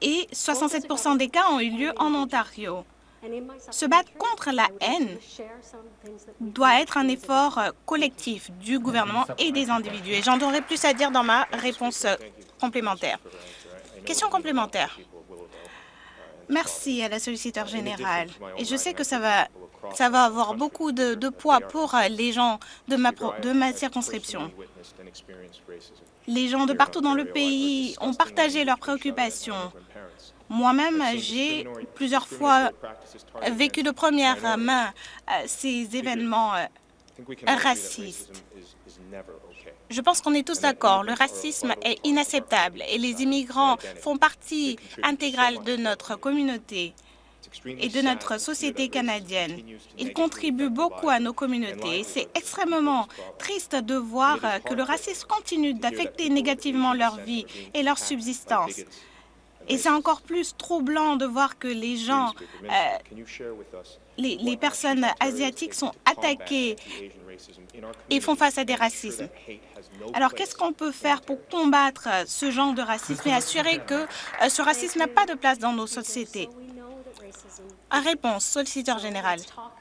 Et 67% des cas ont eu lieu en Ontario. Se battre contre la haine doit être un effort euh, collectif du gouvernement et des individus. Et j'en aurai plus à dire dans ma réponse euh, complémentaire. Question complémentaire. Merci à la solliciteur générale. Et je sais que ça va, ça va avoir beaucoup de, de poids pour euh, les gens de ma, de ma circonscription. Les gens de partout dans le pays ont partagé leurs préoccupations moi-même, j'ai plusieurs fois vécu de première main euh, ces événements euh, racistes. Je pense qu'on est tous d'accord. Le racisme est inacceptable et les immigrants font partie intégrale de notre communauté et de notre société canadienne. Ils contribuent beaucoup à nos communautés. C'est extrêmement triste de voir que le racisme continue d'affecter négativement leur vie et leur subsistance. Et c'est encore plus troublant de voir que les gens, euh, les, les, personnes asiatiques sont attaquées et font face à des racismes. Alors, qu'est-ce qu'on peut faire pour combattre ce genre de racisme et assurer que euh, ce racisme n'a pas de place dans nos sociétés? Réponse, solliciteur général.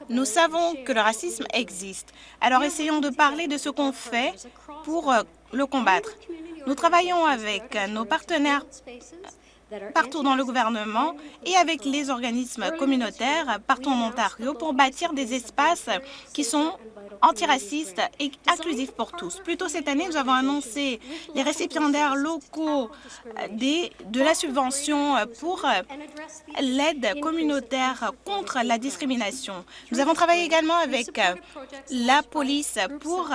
Nous savons que le racisme existe. Alors, essayons de parler de ce qu'on fait pour euh, le combattre. Nous travaillons avec nos partenaires partout dans le gouvernement et avec les organismes communautaires partout en Ontario pour bâtir des espaces qui sont antiracistes et inclusifs pour tous. Plus tôt cette année, nous avons annoncé les récipiendaires locaux des, de la subvention pour l'aide communautaire contre la discrimination. Nous avons travaillé également avec la police pour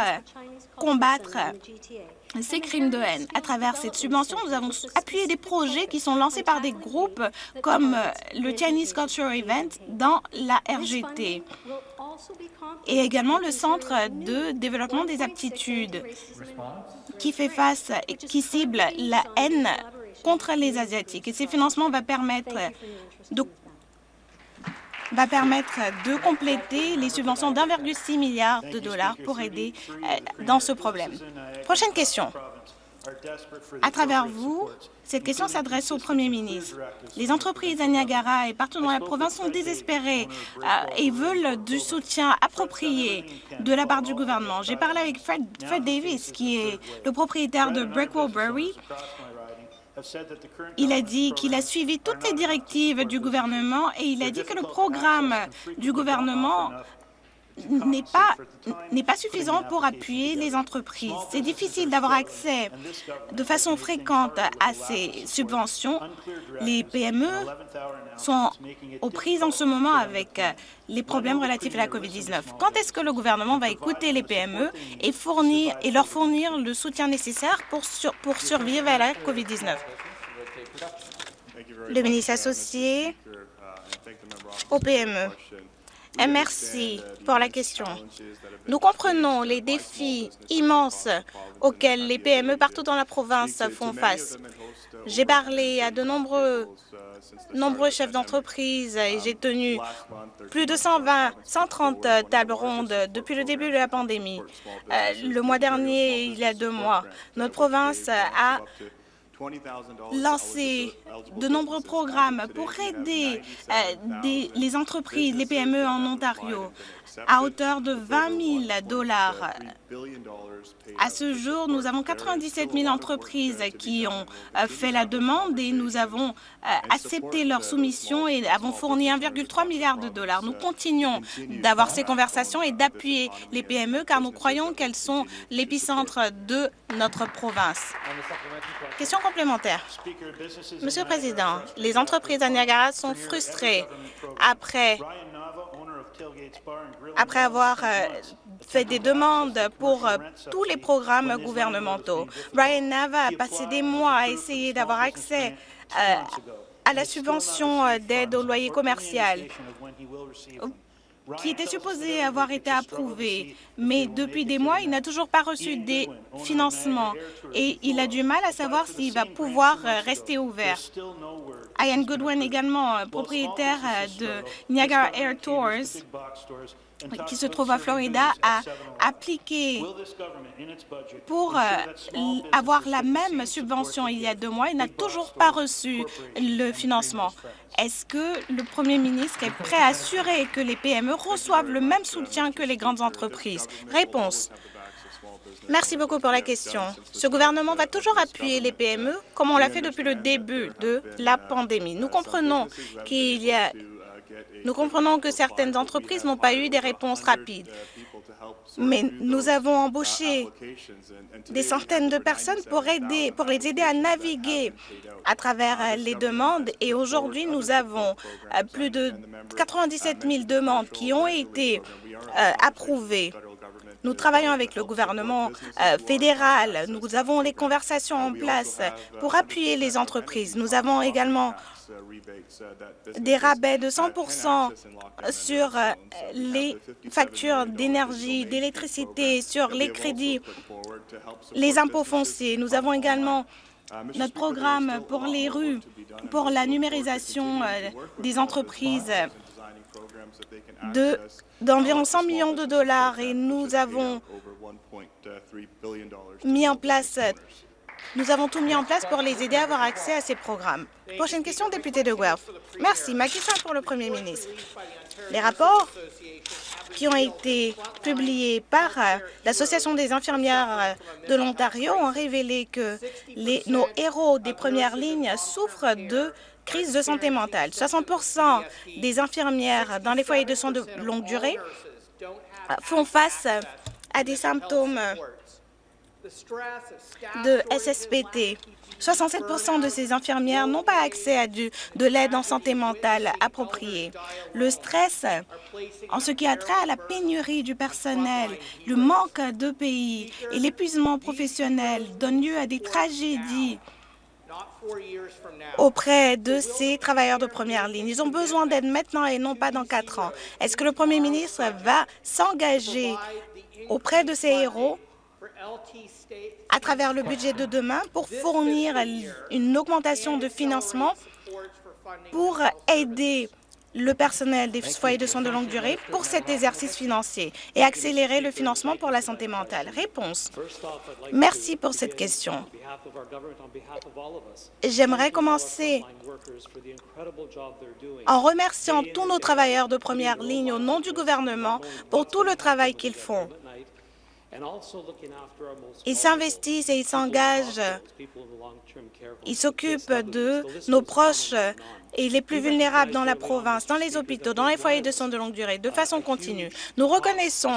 combattre ces crimes de haine. À travers cette subvention, nous avons appuyé des projets qui sont lancés par des groupes comme euh, le Chinese Cultural Event dans la RGT et également le Centre de développement des aptitudes qui fait face et qui cible la haine contre les Asiatiques. Et ces financements vont permettre de va permettre de compléter les subventions d'1,6 milliard de dollars pour aider euh, dans ce problème. Prochaine question. À travers vous, cette question s'adresse au premier ministre. Les entreprises à Niagara et partout dans la province sont désespérées euh, et veulent du soutien approprié de la part du gouvernement. J'ai parlé avec Fred, Davis, qui est le propriétaire de Brickwell Brewery. Il a dit qu'il a suivi toutes les directives du gouvernement et il a dit que le programme du gouvernement n'est pas, suffisant pour appuyer les entreprises. C'est difficile d'avoir accès de façon fréquente à ces subventions. Les PME sont aux prises en ce moment avec les problèmes relatifs à la COVID-19. Quand est-ce que le gouvernement va écouter les PME et, fournir, et leur fournir le soutien nécessaire pour, pour survivre à la COVID-19? Le ministre associé au PME. Et merci pour la question. Nous comprenons les défis immenses auxquels les PME partout dans la province font face. J'ai parlé à de nombreux, nombreux chefs d'entreprise et j'ai tenu plus de 120, 130 tables rondes depuis le début de la pandémie. Euh, le mois dernier, il y a deux mois, notre province a lancer de nombreux programmes pour aider euh, les entreprises, les PME en Ontario à hauteur de 20 000 dollars. À ce jour, nous avons 97 000 entreprises qui ont euh, fait la demande et nous avons euh, accepté leur soumission et avons fourni 1,3 milliard de dollars. Nous continuons d'avoir ces conversations et d'appuyer les PME car nous croyons qu'elles sont l'épicentre de notre province. Question complémentaire. Monsieur le Président, les entreprises à Niagara sont frustrées après après avoir euh, fait des demandes pour euh, tous les programmes gouvernementaux. Brian Nava a passé des mois à essayer d'avoir accès euh, à la subvention d'aide au loyer commercial qui était supposé avoir été approuvé, mais depuis des mois, il n'a toujours pas reçu des financements et il a du mal à savoir s'il va pouvoir rester ouvert. Ian Goodwin, également propriétaire de Niagara Air Tours, qui se trouve à Florida, a appliqué pour euh, avoir la même subvention il y a deux mois. Il n'a toujours pas reçu le financement. Est-ce que le premier ministre est prêt à assurer que les PME reçoivent le même soutien que les grandes entreprises? Réponse. Merci beaucoup pour la question. Ce gouvernement va toujours appuyer les PME, comme on l'a fait depuis le début de la pandémie. Nous comprenons qu'il y a nous comprenons que certaines entreprises n'ont pas eu des réponses rapides, mais nous avons embauché des centaines de personnes pour, aider, pour les aider à naviguer à travers les demandes et aujourd'hui, nous avons euh, plus de 97 000 demandes qui ont été euh, approuvées. Nous travaillons avec le gouvernement euh, fédéral. Nous avons les conversations en place pour appuyer les entreprises. Nous avons également des rabais de 100 sur euh, les factures d'énergie, d'électricité, sur les crédits, les impôts fonciers. Nous avons également notre programme pour les rues, pour la numérisation euh, des entreprises d'environ 100 millions de dollars et nous avons mis en place nous avons tout mis en place pour les aider à avoir accès à ces programmes. Prochaine question, député de Guelph. Merci. Ma question est pour le premier ministre. Les rapports qui ont été publiés par euh, l'Association des infirmières euh, de l'Ontario ont révélé que les, nos héros des premières lignes souffrent de crise de santé mentale. 60% des infirmières dans les foyers de soins de longue durée font face à des symptômes de SSPT. 67% de ces infirmières n'ont pas accès à de l'aide en santé mentale appropriée. Le stress, en ce qui a trait à la pénurie du personnel, le manque de pays et l'épuisement professionnel donnent lieu à des tragédies auprès de ces travailleurs de première ligne. Ils ont besoin d'aide maintenant et non pas dans quatre ans. Est-ce que le premier ministre va s'engager auprès de ces héros à travers le budget de demain pour fournir une augmentation de financement pour aider le personnel des foyers de soins de longue durée pour cet exercice financier et accélérer le financement pour la santé mentale? Réponse. Merci pour cette question. J'aimerais commencer en remerciant tous nos travailleurs de première ligne au nom du gouvernement pour tout le travail qu'ils font. Ils s'investissent et ils s'engagent. Ils s'occupent de nos proches et les plus vulnérables dans la province, dans les hôpitaux, dans les foyers de soins de longue durée, de façon continue. Nous reconnaissons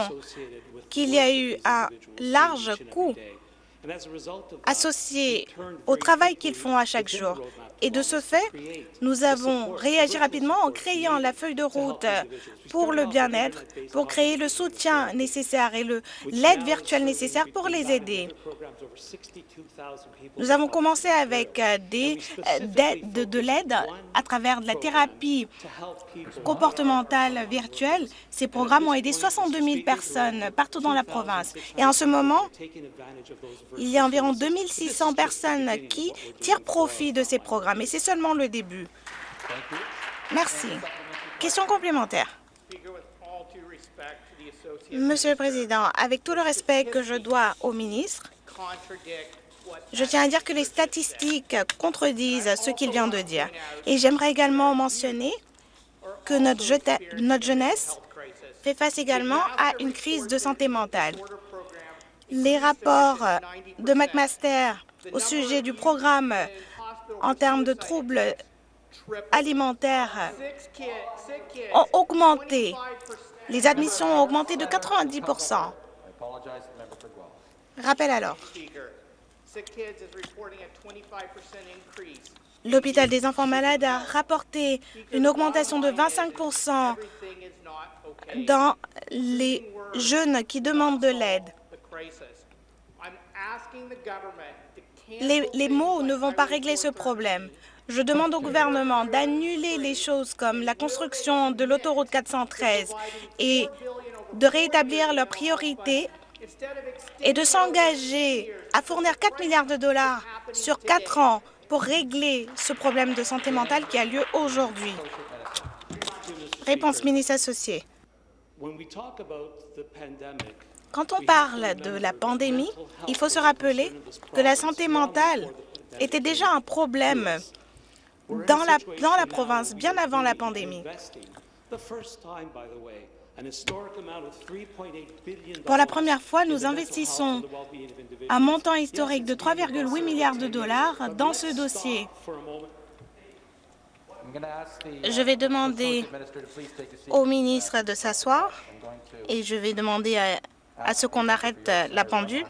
qu'il y a eu un large coût associé au travail qu'ils font à chaque jour. Et de ce fait, nous avons réagi rapidement en créant la feuille de route pour le bien-être, pour créer le soutien nécessaire et l'aide virtuelle nécessaire pour les aider. Nous avons commencé avec euh, des, euh, de, de l'aide à travers de la thérapie comportementale virtuelle. Ces programmes ont aidé 62 000 personnes partout dans la province. Et en ce moment, il y a environ 2600 personnes qui tirent profit de ces programmes. Et c'est seulement le début. Merci. Question complémentaire. Monsieur le Président, avec tout le respect que je dois au ministre, je tiens à dire que les statistiques contredisent ce qu'il vient de dire. Et j'aimerais également mentionner que notre, notre jeunesse fait face également à une crise de santé mentale. Les rapports de McMaster au sujet du programme en termes de troubles alimentaires ont augmenté. Les admissions ont augmenté de 90% Rappel alors. L'hôpital des enfants malades a rapporté une augmentation de 25% dans les jeunes qui demandent de l'aide. Les, les, mots ne vont pas régler ce problème. Je demande au gouvernement d'annuler les choses comme la construction de l'autoroute 413 et de rétablir leurs priorités et de s'engager à fournir 4 milliards de dollars sur 4 ans pour régler ce problème de santé mentale qui a lieu aujourd'hui. Réponse ministre associée. Quand on parle de la pandémie, il faut se rappeler que la santé mentale était déjà un problème dans la, province bien avant la pandémie. Pour la première fois, nous investissons un montant historique de 3,8 milliards de dollars dans ce dossier. Je vais demander au ministre de s'asseoir et je vais demander à, à ce qu'on arrête la pendule.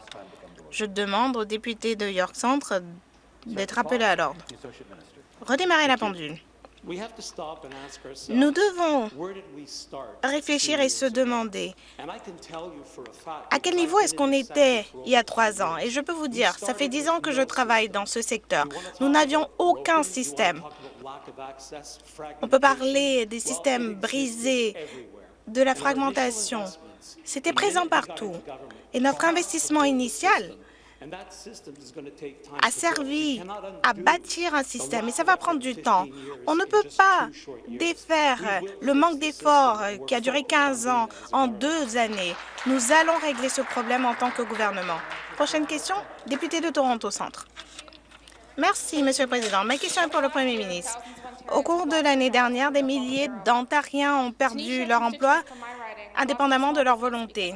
Je demande au député de York Centre d'être appelé à l'ordre. Redémarrer la pendule. Nous devons réfléchir et se demander à quel niveau est-ce qu'on était il y a trois ans? Et je peux vous dire, ça fait dix ans que je travaille dans ce secteur. Nous n'avions aucun système. On peut parler des systèmes brisés, de la fragmentation. C'était présent partout. Et notre investissement initial a servi à bâtir un système, et ça va prendre du temps. On ne peut pas défaire le manque d'efforts qui a duré 15 ans en deux années. Nous allons régler ce problème en tant que gouvernement. Prochaine question, député de Toronto Centre. Merci, Monsieur le Président. Ma question est pour le Premier ministre. Au cours de l'année dernière, des milliers d'Ontariens ont perdu leur emploi indépendamment de leur volonté.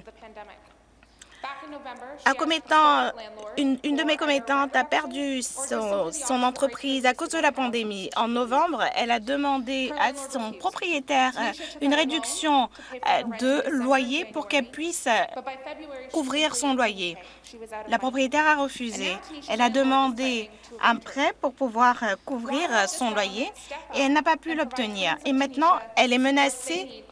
Un commettant, une, de mes commettantes a perdu son, entreprise à cause de la pandémie. En novembre, elle a demandé à son propriétaire euh, une réduction euh, de loyer pour qu'elle puisse euh, couvrir son loyer. La propriétaire a refusé. Elle a demandé un prêt pour pouvoir couvrir son loyer et elle n'a pas pu l'obtenir. Et maintenant, elle est menacée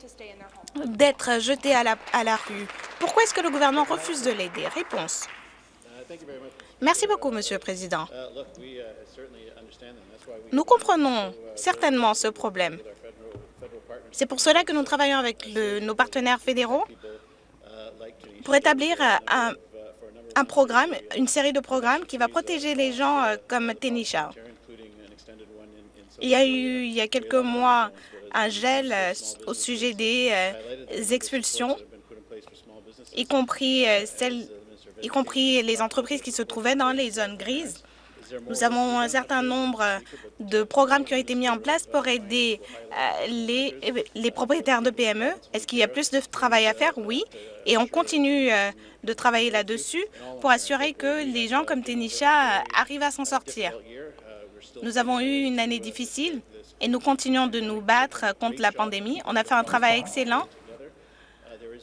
d'être jeté à la, à la rue. Pourquoi est-ce que le gouvernement refuse de l'aider? Réponse. Merci beaucoup, Monsieur le Président. Nous comprenons certainement ce problème. C'est pour cela que nous travaillons avec nos partenaires fédéraux pour établir un, un, programme, une série de programmes qui va protéger les gens euh, comme Tenisha. Il y a eu, il y a quelques mois, un gel au sujet des expulsions, y compris, celles, y compris les entreprises qui se trouvaient dans les zones grises. Nous avons un certain nombre de programmes qui ont été mis en place pour aider euh, les, les propriétaires de PME. Est-ce qu'il y a plus de travail à faire? Oui. Et on continue euh, de travailler là-dessus pour assurer que les gens comme Tenisha euh, arrivent à s'en sortir. Nous avons eu une année difficile et nous continuons de nous battre contre la pandémie. On a fait un travail excellent.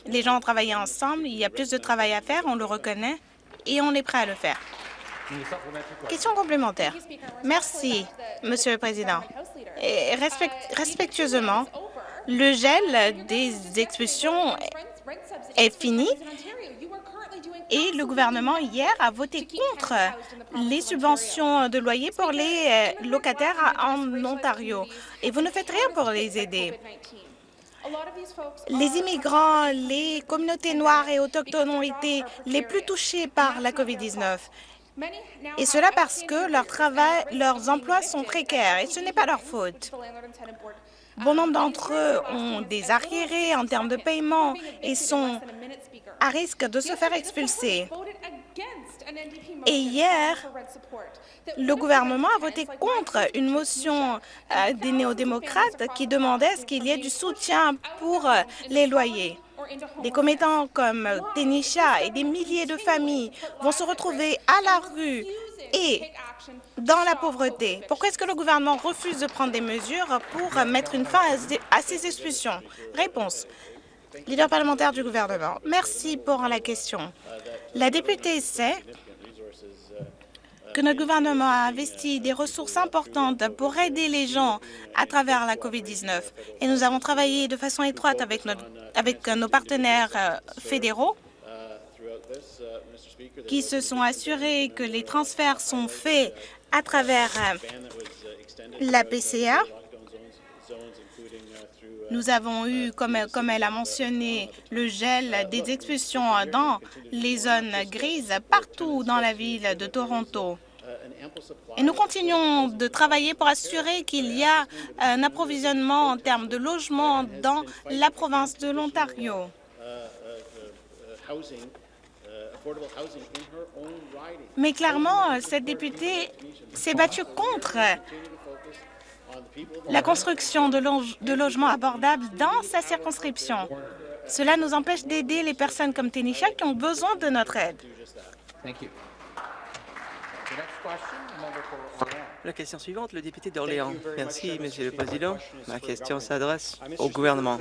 Les gens ont travaillé ensemble. Il y a plus de travail à faire, on le reconnaît, et on est prêt à le faire. Question complémentaire. Merci, Monsieur le Président. Respectueusement, le gel des expulsions est fini et le gouvernement hier a voté contre les subventions de loyer pour les euh, locataires en Ontario. Et vous ne faites rien pour les aider. Les immigrants, les communautés noires et autochtones ont été les plus touchés par la COVID-19. Et cela parce que leur travail, leurs emplois sont précaires et ce n'est pas leur faute. Bon nombre d'entre eux ont des arriérés en termes de paiement et sont à risque de se faire expulser. Et hier, le gouvernement a voté contre une motion euh, des néo-démocrates qui demandait ce qu'il y ait du soutien pour euh, les loyers. Des commettants comme Tenisha et des milliers de familles vont se retrouver à la rue et dans la pauvreté. Pourquoi est-ce que le gouvernement refuse de prendre des mesures pour mettre une fin à ces expulsions? Réponse. Leader parlementaire du gouvernement, merci pour la question. La députée sait que notre gouvernement a investi des ressources importantes pour aider les gens à travers la COVID-19. Et nous avons travaillé de façon étroite avec, avec nos partenaires euh, fédéraux qui se sont assurés que les transferts sont faits à travers euh, la PCA. Nous avons eu, comme, comme elle a mentionné, le gel des expulsions dans les zones grises partout dans la ville de Toronto. Et nous continuons de travailler pour assurer qu'il y a un approvisionnement en termes de logement dans la province de l'Ontario. Mais clairement, cette députée s'est battue contre la construction de, de, logements abordables dans sa circonscription. Cela nous empêche d'aider les personnes comme Tenisha qui ont besoin de notre aide. La question suivante, le député d'Orléans. Merci, Monsieur le Président. Ma question s'adresse au gouvernement.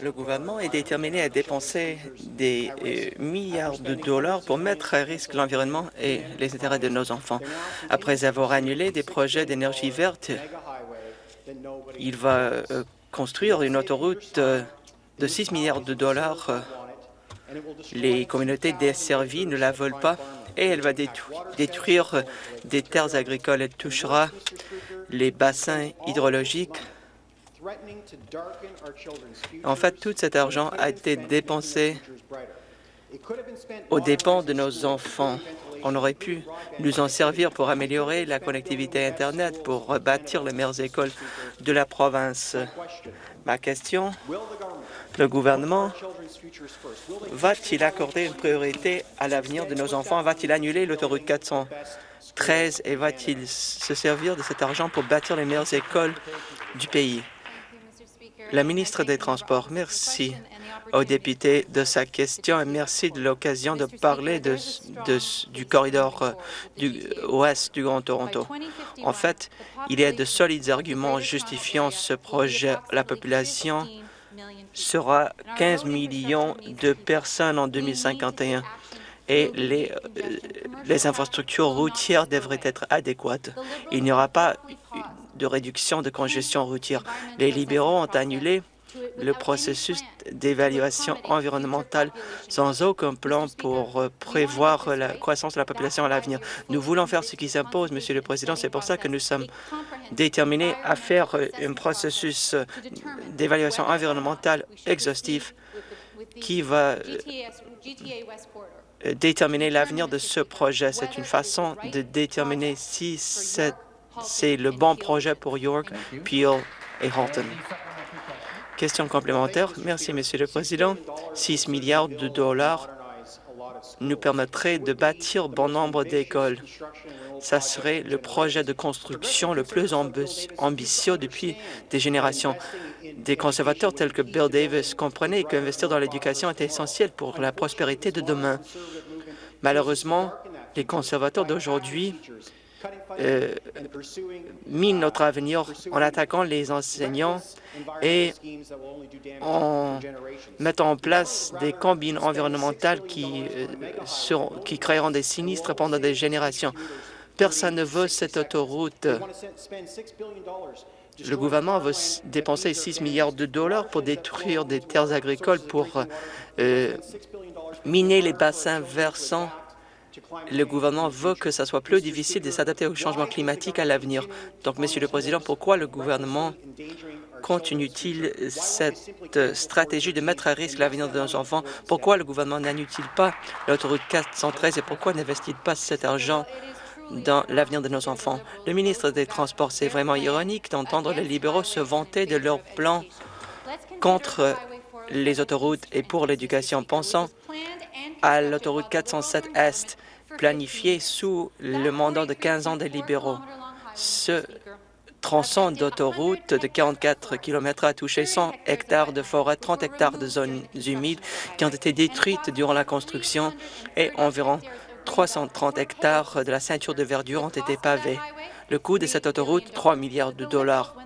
Le gouvernement est déterminé à dépenser des euh, milliards de dollars pour mettre à risque l'environnement et les intérêts de nos enfants. Après avoir annulé des projets d'énergie verte, il va euh, construire une autoroute euh, de 6 milliards de dollars. Les communautés desservies ne la veulent pas et elle va détruire des terres agricoles. Elle touchera les bassins hydrologiques. En fait, tout cet argent a été dépensé aux dépens de nos enfants. On aurait pu nous en servir pour améliorer la connectivité Internet, pour bâtir les meilleures écoles de la province. Ma question, le gouvernement va-t-il accorder une priorité à l'avenir de nos enfants? Va-t-il annuler l'autoroute 413 et va-t-il se servir de cet argent pour bâtir les meilleures écoles du pays? La ministre des Transports, merci au député de sa question et merci de l'occasion de parler du corridor euh, ouest du Grand Toronto. En fait, il y a de solides arguments justifiant ce projet. La population sera 15 millions de personnes en 2051 et les, euh, les infrastructures routières devraient être adéquates. Il n'y aura pas de réduction de congestion routière. Les libéraux ont annulé le processus d'évaluation environnementale sans aucun plan pour euh, prévoir la croissance de la population à l'avenir. Nous voulons faire ce qui s'impose, Monsieur le Président. C'est pour ça que nous sommes déterminés à faire euh, un processus euh, d'évaluation environnementale exhaustif qui va déterminer l'avenir de ce projet. C'est une façon de déterminer si c'est le bon projet pour York, Peel et Halton. Question complémentaire. Merci, Monsieur le Président. 6 milliards de dollars nous permettrait de bâtir bon nombre d'écoles. Ça serait le projet de construction le plus ambitieux depuis des générations. Des conservateurs tels que Bill Davis comprenaient qu'investir dans l'éducation est essentiel pour la prospérité de demain. Malheureusement, les conservateurs d'aujourd'hui euh, minent notre avenir en attaquant les enseignants et en mettant en place des combines environnementales qui, euh, créeront des sinistres pendant des générations. Personne ne veut cette autoroute. Le gouvernement veut dépenser 6 milliards de dollars pour détruire des terres agricoles, pour euh, miner les bassins versants. Le gouvernement veut que ça soit plus difficile de s'adapter au changement climatique à l'avenir. Donc, Monsieur le Président, pourquoi le gouvernement continue-t-il cette stratégie de mettre à risque l'avenir de nos enfants? Pourquoi le gouvernement n'annule-t-il pas l'autoroute 413 et pourquoi n'investit pas cet argent dans l'avenir de nos enfants? Le ministre des Transports, c'est vraiment ironique d'entendre les libéraux se vanter de leur plan contre les autoroutes et pour l'éducation. Pensant à l'autoroute 407 Est, planifiée sous le mandat de 15 ans des libéraux. Ce tronçon d'autoroute de 44 km a touché 100 hectares de forêt, 30 hectares de zones humides qui ont été détruites durant la construction et environ 330 hectares de la ceinture de verdure ont été pavés. Le coût de cette autoroute, 3 milliards de dollars.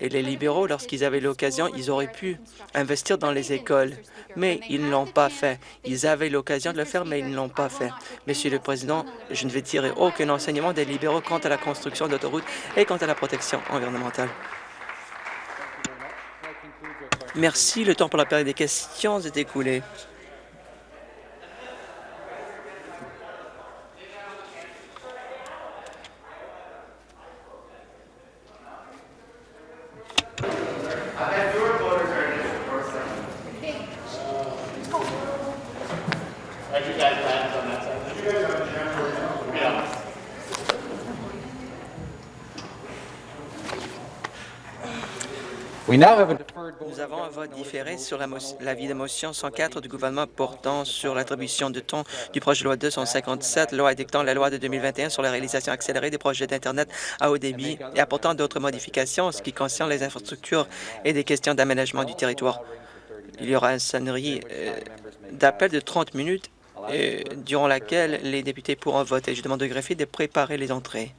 Et les libéraux, lorsqu'ils avaient l'occasion, ils auraient pu investir dans les écoles, mais ils ne l'ont pas fait. Ils avaient l'occasion de le faire, mais ils ne l'ont pas fait. Monsieur le Président, je ne vais tirer aucun enseignement des libéraux quant à la construction d'autoroutes et quant à la protection environnementale. Merci. Le temps pour la période des questions est écoulé. Nous avons un vote différé sur l'avis de motion 104 du gouvernement portant sur l'attribution de ton du projet de loi 257, loi édictant la loi de 2021 sur la réalisation accélérée des projets d'Internet à haut débit et apportant d'autres modifications en ce qui concerne les infrastructures et des questions d'aménagement du territoire. Il y aura une sonnerie euh, d'appel de 30 minutes euh, durant laquelle les députés pourront voter. Je demande au greffier de préparer les entrées.